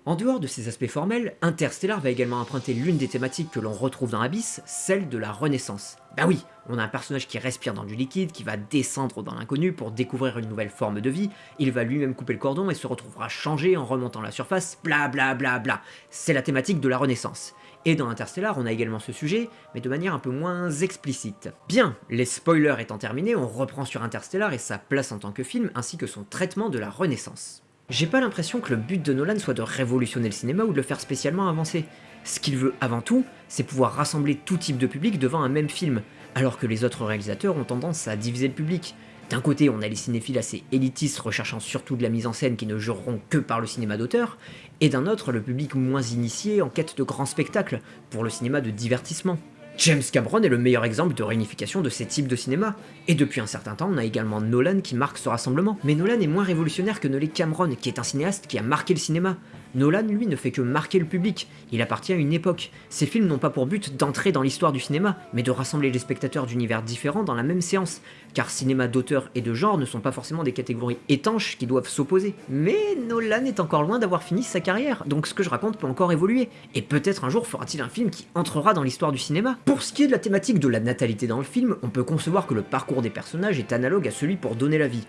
En dehors de ces aspects formels, Interstellar va également emprunter l'une des thématiques que l'on retrouve dans Abyss, celle de la Renaissance. Bah oui, on a un personnage qui respire dans du liquide, qui va descendre dans l'inconnu pour découvrir une nouvelle forme de vie, il va lui-même couper le cordon et se retrouvera changé en remontant la surface, bla bla bla bla. C'est la thématique de la Renaissance. Et dans Interstellar, on a également ce sujet, mais de manière un peu moins explicite. Bien, les spoilers étant terminés, on reprend sur Interstellar et sa place en tant que film, ainsi que son traitement de la Renaissance. J'ai pas l'impression que le but de Nolan soit de révolutionner le cinéma ou de le faire spécialement avancer. Ce qu'il veut avant tout, c'est pouvoir rassembler tout type de public devant un même film, alors que les autres réalisateurs ont tendance à diviser le public. D'un côté, on a les cinéphiles assez élitistes recherchant surtout de la mise en scène qui ne jureront que par le cinéma d'auteur, et d'un autre, le public moins initié en quête de grands spectacles, pour le cinéma de divertissement. James Cameron est le meilleur exemple de réunification de ces types de cinéma, et depuis un certain temps on a également Nolan qui marque ce rassemblement. Mais Nolan est moins révolutionnaire que ne l'est Cameron, qui est un cinéaste qui a marqué le cinéma. Nolan, lui, ne fait que marquer le public, il appartient à une époque. Ses films n'ont pas pour but d'entrer dans l'histoire du cinéma, mais de rassembler les spectateurs d'univers différents dans la même séance, car cinéma d'auteur et de genre ne sont pas forcément des catégories étanches qui doivent s'opposer. Mais Nolan est encore loin d'avoir fini sa carrière, donc ce que je raconte peut encore évoluer, et peut-être un jour fera-t-il un film qui entrera dans l'histoire du cinéma. Pour ce qui est de la thématique de la natalité dans le film, on peut concevoir que le parcours des personnages est analogue à celui pour donner la vie.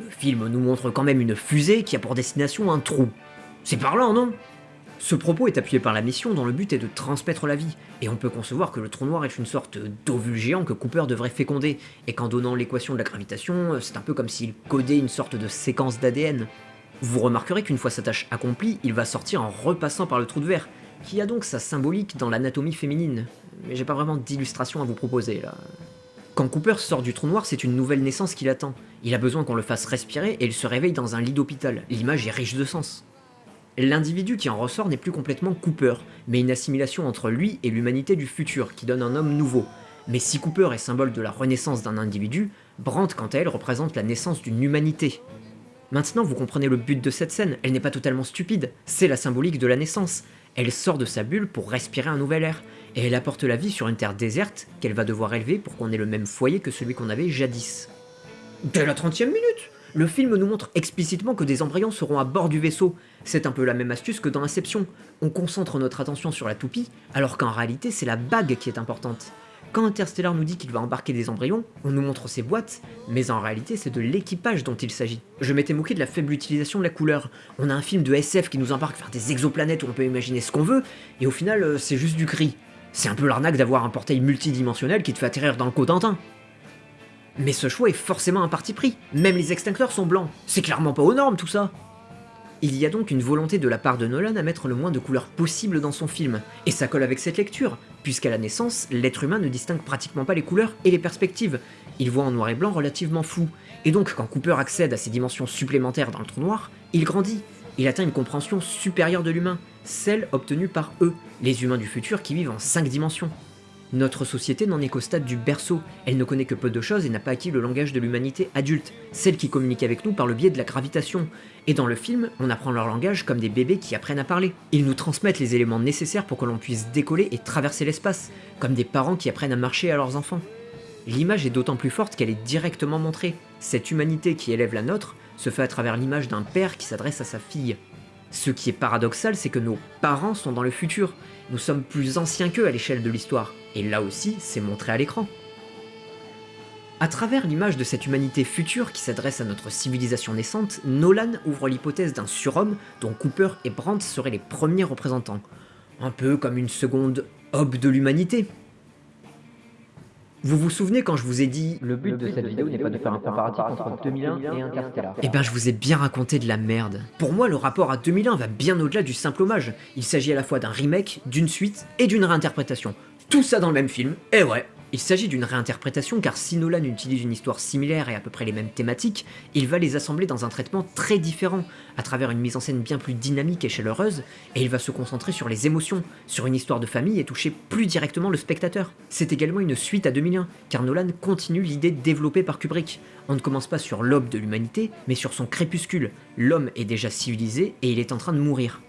Le film nous montre quand même une fusée qui a pour destination un trou. C'est parlant, non? Ce propos est appuyé par la mission dont le but est de transmettre la vie, et on peut concevoir que le trou noir est une sorte d'ovule géant que Cooper devrait féconder, et qu'en donnant l'équation de la gravitation, c'est un peu comme s'il codait une sorte de séquence d'ADN. Vous remarquerez qu'une fois sa tâche accomplie, il va sortir en repassant par le trou de verre, qui a donc sa symbolique dans l'anatomie féminine. Mais j'ai pas vraiment d'illustration à vous proposer là. Quand Cooper sort du trou noir, c'est une nouvelle naissance qui l'attend. Il a besoin qu'on le fasse respirer et il se réveille dans un lit d'hôpital. L'image est riche de sens. L'individu qui en ressort n'est plus complètement Cooper, mais une assimilation entre lui et l'humanité du futur qui donne un homme nouveau. Mais si Cooper est symbole de la renaissance d'un individu, Brandt quant à elle représente la naissance d'une humanité. Maintenant vous comprenez le but de cette scène, elle n'est pas totalement stupide, c'est la symbolique de la naissance. Elle sort de sa bulle pour respirer un nouvel air, et elle apporte la vie sur une terre déserte qu'elle va devoir élever pour qu'on ait le même foyer que celui qu'on avait jadis. Dès la 30 e minute Le film nous montre explicitement que des embryons seront à bord du vaisseau. C'est un peu la même astuce que dans Inception. On concentre notre attention sur la toupie, alors qu'en réalité c'est la bague qui est importante. Quand Interstellar nous dit qu'il va embarquer des embryons, on nous montre ses boîtes, mais en réalité c'est de l'équipage dont il s'agit. Je m'étais moqué de la faible utilisation de la couleur. On a un film de SF qui nous embarque vers des exoplanètes où on peut imaginer ce qu'on veut, et au final euh, c'est juste du gris. C'est un peu l'arnaque d'avoir un portail multidimensionnel qui te fait atterrir dans le Cotentin. Mais ce choix est forcément un parti pris, même les extincteurs sont blancs, c'est clairement pas aux normes tout ça. Il y a donc une volonté de la part de Nolan à mettre le moins de couleurs possible dans son film, et ça colle avec cette lecture, puisqu'à la naissance, l'être humain ne distingue pratiquement pas les couleurs et les perspectives, il voit en noir et blanc relativement flou, et donc quand Cooper accède à ces dimensions supplémentaires dans le trou noir, il grandit, il atteint une compréhension supérieure de l'humain, celle obtenue par eux, les humains du futur qui vivent en 5 dimensions. Notre société n'en est qu'au stade du berceau, elle ne connaît que peu de choses et n'a pas acquis le langage de l'humanité adulte, celle qui communique avec nous par le biais de la gravitation. Et dans le film, on apprend leur langage comme des bébés qui apprennent à parler. Ils nous transmettent les éléments nécessaires pour que l'on puisse décoller et traverser l'espace, comme des parents qui apprennent à marcher à leurs enfants. L'image est d'autant plus forte qu'elle est directement montrée. Cette humanité qui élève la nôtre se fait à travers l'image d'un père qui s'adresse à sa fille. Ce qui est paradoxal, c'est que nos parents sont dans le futur. Nous sommes plus anciens qu'eux à l'échelle de l'histoire. Et là aussi, c'est montré à l'écran. À travers l'image de cette humanité future qui s'adresse à notre civilisation naissante, Nolan ouvre l'hypothèse d'un surhomme dont Cooper et Brandt seraient les premiers représentants. Un peu comme une seconde Hob de l'humanité. Vous vous souvenez quand je vous ai dit Le but de cette vidéo n'est pas de faire un comparatif entre 2001 et Interstellar. Eh ben je vous ai bien raconté de la merde. Pour moi le rapport à 2001 va bien au-delà du simple hommage. Il s'agit à la fois d'un remake, d'une suite et d'une réinterprétation. Tout ça dans le même film, et ouais, il s'agit d'une réinterprétation car si Nolan utilise une histoire similaire et à peu près les mêmes thématiques, il va les assembler dans un traitement très différent, à travers une mise en scène bien plus dynamique et chaleureuse, et il va se concentrer sur les émotions, sur une histoire de famille et toucher plus directement le spectateur. C'est également une suite à 2001, car Nolan continue l'idée développée par Kubrick. On ne commence pas sur l'aube de l'humanité, mais sur son crépuscule. L'homme est déjà civilisé et il est en train de mourir.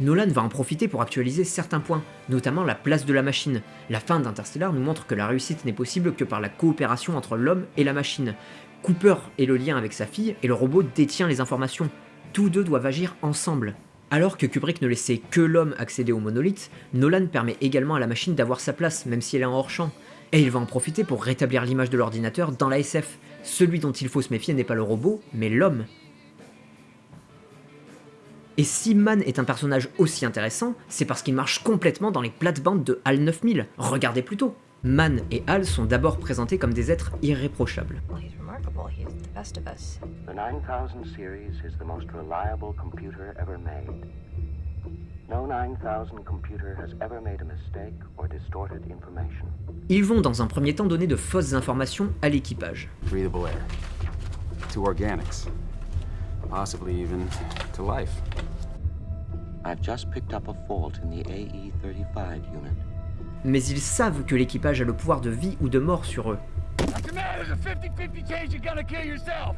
Nolan va en profiter pour actualiser certains points, notamment la place de la machine. La fin d'Interstellar nous montre que la réussite n'est possible que par la coopération entre l'homme et la machine. Cooper est le lien avec sa fille et le robot détient les informations. Tous deux doivent agir ensemble. Alors que Kubrick ne laissait que l'homme accéder au monolithe, Nolan permet également à la machine d'avoir sa place, même si elle est en hors-champ. Et il va en profiter pour rétablir l'image de l'ordinateur dans la SF. Celui dont il faut se méfier n'est pas le robot, mais l'homme. Et si Man est un personnage aussi intéressant, c'est parce qu'il marche complètement dans les plates-bandes de HAL 9000. Regardez plutôt. Man et HAL sont d'abord présentés comme des êtres irréprochables. The 9000 series is the most reliable computer ever made. No 9000 computer has ever made a mistake or distorted information. Ils vont dans un premier temps donner de fausses informations à l'équipage. Possibly even to life. I've just picked up a fault in the AE-35 unit. Mais ils savent que l'équipage a le pouvoir de vie ou de mort sur eux. What's the matter? There's a 50-50 chance you're gonna kill yourself.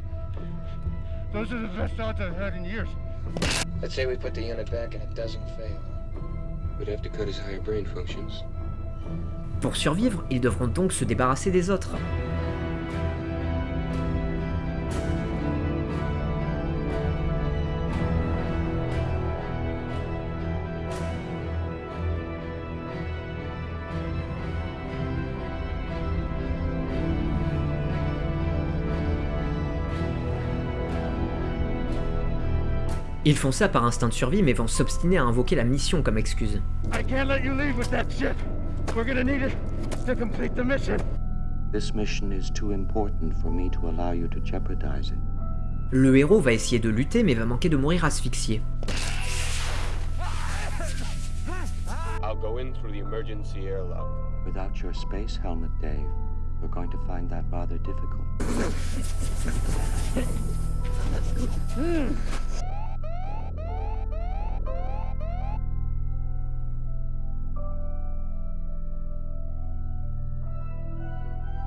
Those are the best odds I've had in years. Let's say we put the unit back and it doesn't fail. We'd have to cut his higher brain functions. Pour survivre, ils devront donc se débarrasser des autres. Ils font ça par instinct de survie mais vont s'obstiner à invoquer la mission comme excuse. I can't let you leave with that shit. We're gonna need it to complete the mission. This mission is too important for me to allow you to jeopardize it. Le héros va essayer de lutter mais va manquer de mourir asphyxié. I'll go in through the emergency airlock. Without your space helmet, Dave, We're going to find that rather difficult.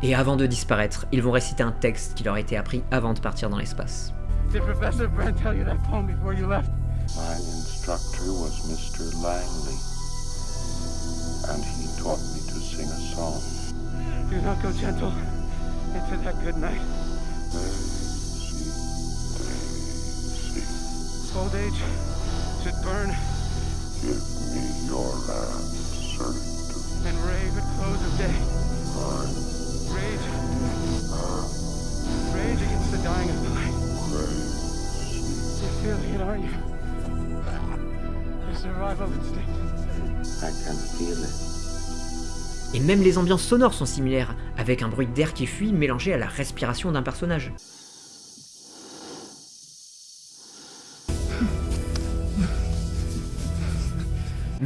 Et avant de disparaître, ils vont réciter un texte qui leur a été appris avant de partir dans l'espace. Did Professor Brent tell you that poem before you left? My instructor was Mr. Langley, and he taught me to sing a song. Do not go gentle into that good night. Old age should burn Give me your answer. and rave at close of day. Rage. Rage against the dying of the light. You're feeling it, aren't you? The survival instinct. I can feel it. Et même les ambiances sonores sont similaires, avec un bruit d'air qui fuit mélangé à la respiration d'un personnage.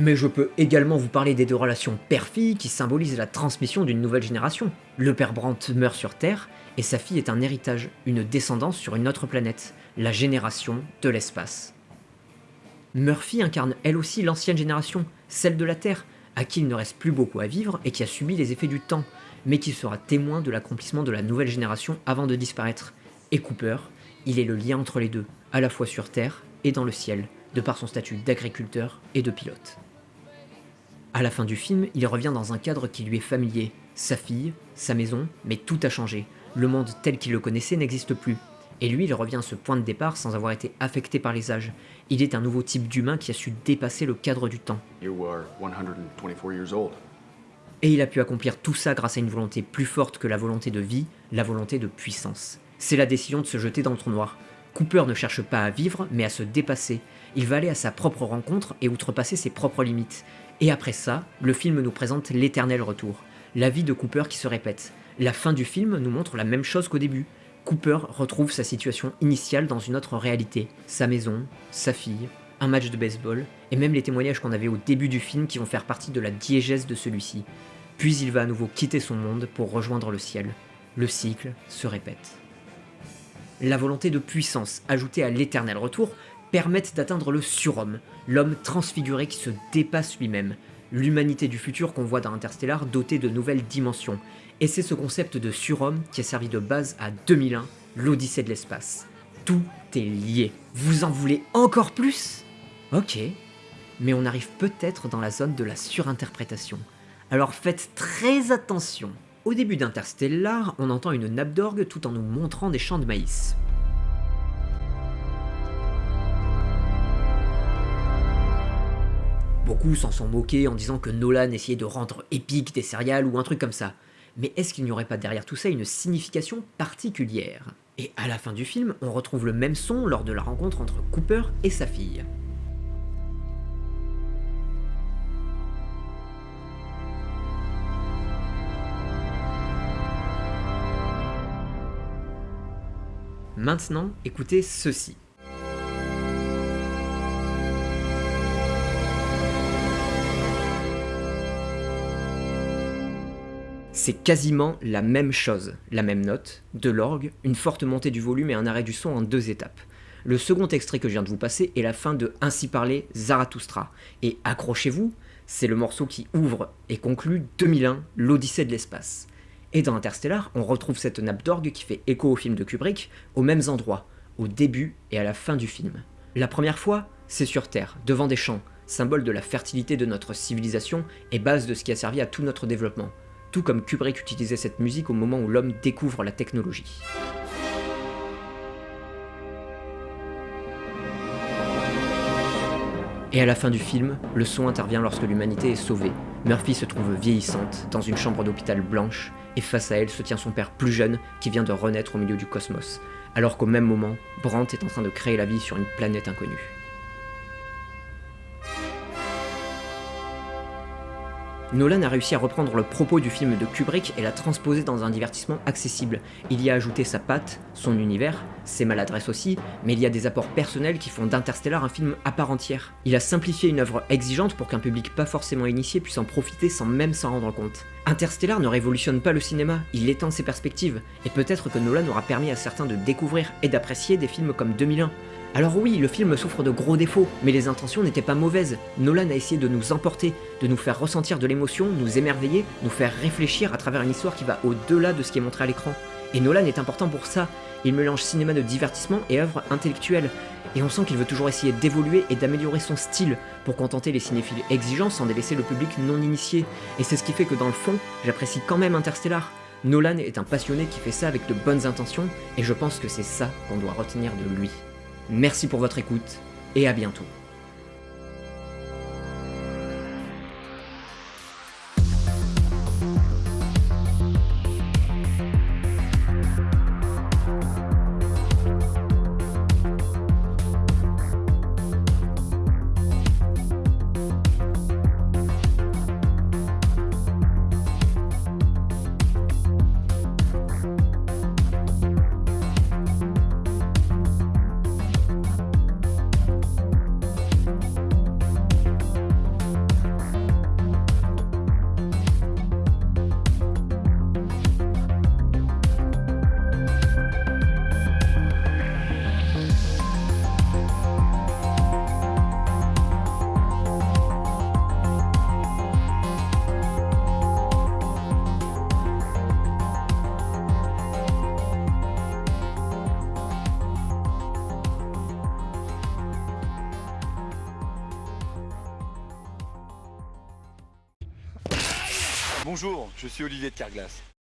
Mais je peux également vous parler des deux relations père-fille qui symbolisent la transmission d'une nouvelle génération. Le père Brandt meurt sur Terre, et sa fille est un héritage, une descendance sur une autre planète, la génération de l'espace. Murphy incarne elle aussi l'ancienne génération, celle de la Terre, à qui il ne reste plus beaucoup à vivre et qui a subi les effets du temps, mais qui sera témoin de l'accomplissement de la nouvelle génération avant de disparaître. Et Cooper, il est le lien entre les deux, à la fois sur Terre et dans le ciel, de par son statut d'agriculteur et de pilote. À la fin du film, il revient dans un cadre qui lui est familier, sa fille, sa maison, mais tout a changé. Le monde tel qu'il le connaissait n'existe plus. Et lui, il revient à ce point de départ sans avoir été affecté par les âges. Il est un nouveau type d'humain qui a su dépasser le cadre du temps. You are 124 years old. Et il a pu accomplir tout ça grâce à une volonté plus forte que la volonté de vie, la volonté de puissance. C'est la décision de se jeter dans le trou noir. Cooper ne cherche pas à vivre, mais à se dépasser. Il va aller à sa propre rencontre et outrepasser ses propres limites. Et après ça, le film nous présente l'éternel retour. La vie de Cooper qui se répète. La fin du film nous montre la même chose qu'au début. Cooper retrouve sa situation initiale dans une autre réalité. Sa maison, sa fille, un match de baseball, et même les témoignages qu'on avait au début du film qui vont faire partie de la diégèse de celui-ci. Puis il va à nouveau quitter son monde pour rejoindre le ciel. Le cycle se répète. La volonté de puissance ajoutée à l'éternel retour permettent d'atteindre le surhomme, l'homme transfiguré qui se dépasse lui-même, l'humanité du futur qu'on voit dans Interstellar dotée de nouvelles dimensions. Et c'est ce concept de surhomme qui a servi de base à 2001, l'Odyssée de l'espace. Tout est lié. Vous en voulez encore plus? Ok, mais on arrive peut-être dans la zone de la surinterprétation. Alors faites très attention. Au début d'Interstellar, on entend une nappe d'orgue tout en nous montrant des champs de maïs. Beaucoup s'en sont moqués en disant que Nolan essayait de rendre épique des céréales ou un truc comme ça. Mais est-ce qu'il n'y aurait pas derrière tout ça une signification particulière? Et à la fin du film, on retrouve le même son lors de la rencontre entre Cooper et sa fille. Maintenant, écoutez ceci. C'est quasiment la même chose, la même note, de l'orgue, une forte montée du volume et un arrêt du son en deux étapes. Le second extrait que je viens de vous passer est la fin de Ainsi parler Zarathustra. Et accrochez-vous, c'est le morceau qui ouvre et conclut 2001, l'Odyssée de l'espace. Et dans Interstellar, on retrouve cette nappe d'orgue qui fait écho au film de Kubrick, aux mêmes endroits, au début et à la fin du film. La première fois, c'est sur Terre, devant des champs, symbole de la fertilité de notre civilisation et base de ce qui a servi à tout notre développement, tout comme Kubrick utilisait cette musique au moment où l'homme découvre la technologie. Et à la fin du film, le son intervient lorsque l'humanité est sauvée. Murphy se trouve vieillissante, dans une chambre d'hôpital blanche, et face à elle se tient son père plus jeune qui vient de renaître au milieu du cosmos, alors qu'au même moment, Brandt est en train de créer la vie sur une planète inconnue. Nolan a réussi à reprendre le propos du film de Kubrick et l'a transposé dans un divertissement accessible. Il y a ajouté sa patte, son univers, ses maladresses aussi, mais il y a des apports personnels qui font d'Interstellar un film à part entière. Il a simplifié une œuvre exigeante pour qu'un public pas forcément initié puisse en profiter sans même s'en rendre compte. Interstellar ne révolutionne pas le cinéma, il étend ses perspectives, et peut-être que Nolan aura permis à certains de découvrir et d'apprécier des films comme 2001. Alors oui, le film souffre de gros défauts, mais les intentions n'étaient pas mauvaises. Nolan a essayé de nous emporter, de nous faire ressentir de l'émotion, nous émerveiller, nous faire réfléchir à travers une histoire qui va au-delà de ce qui est montré à l'écran. Et Nolan est important pour ça, il mélange cinéma de divertissement et œuvre intellectuelle, et on sent qu'il veut toujours essayer d'évoluer et d'améliorer son style pour contenter les cinéphiles exigeants sans délaisser le public non initié. Et c'est ce qui fait que dans le fond, j'apprécie quand même Interstellar. Nolan est un passionné qui fait ça avec de bonnes intentions, et je pense que c'est ça qu'on doit retenir de lui. Merci pour votre écoute, et à bientôt.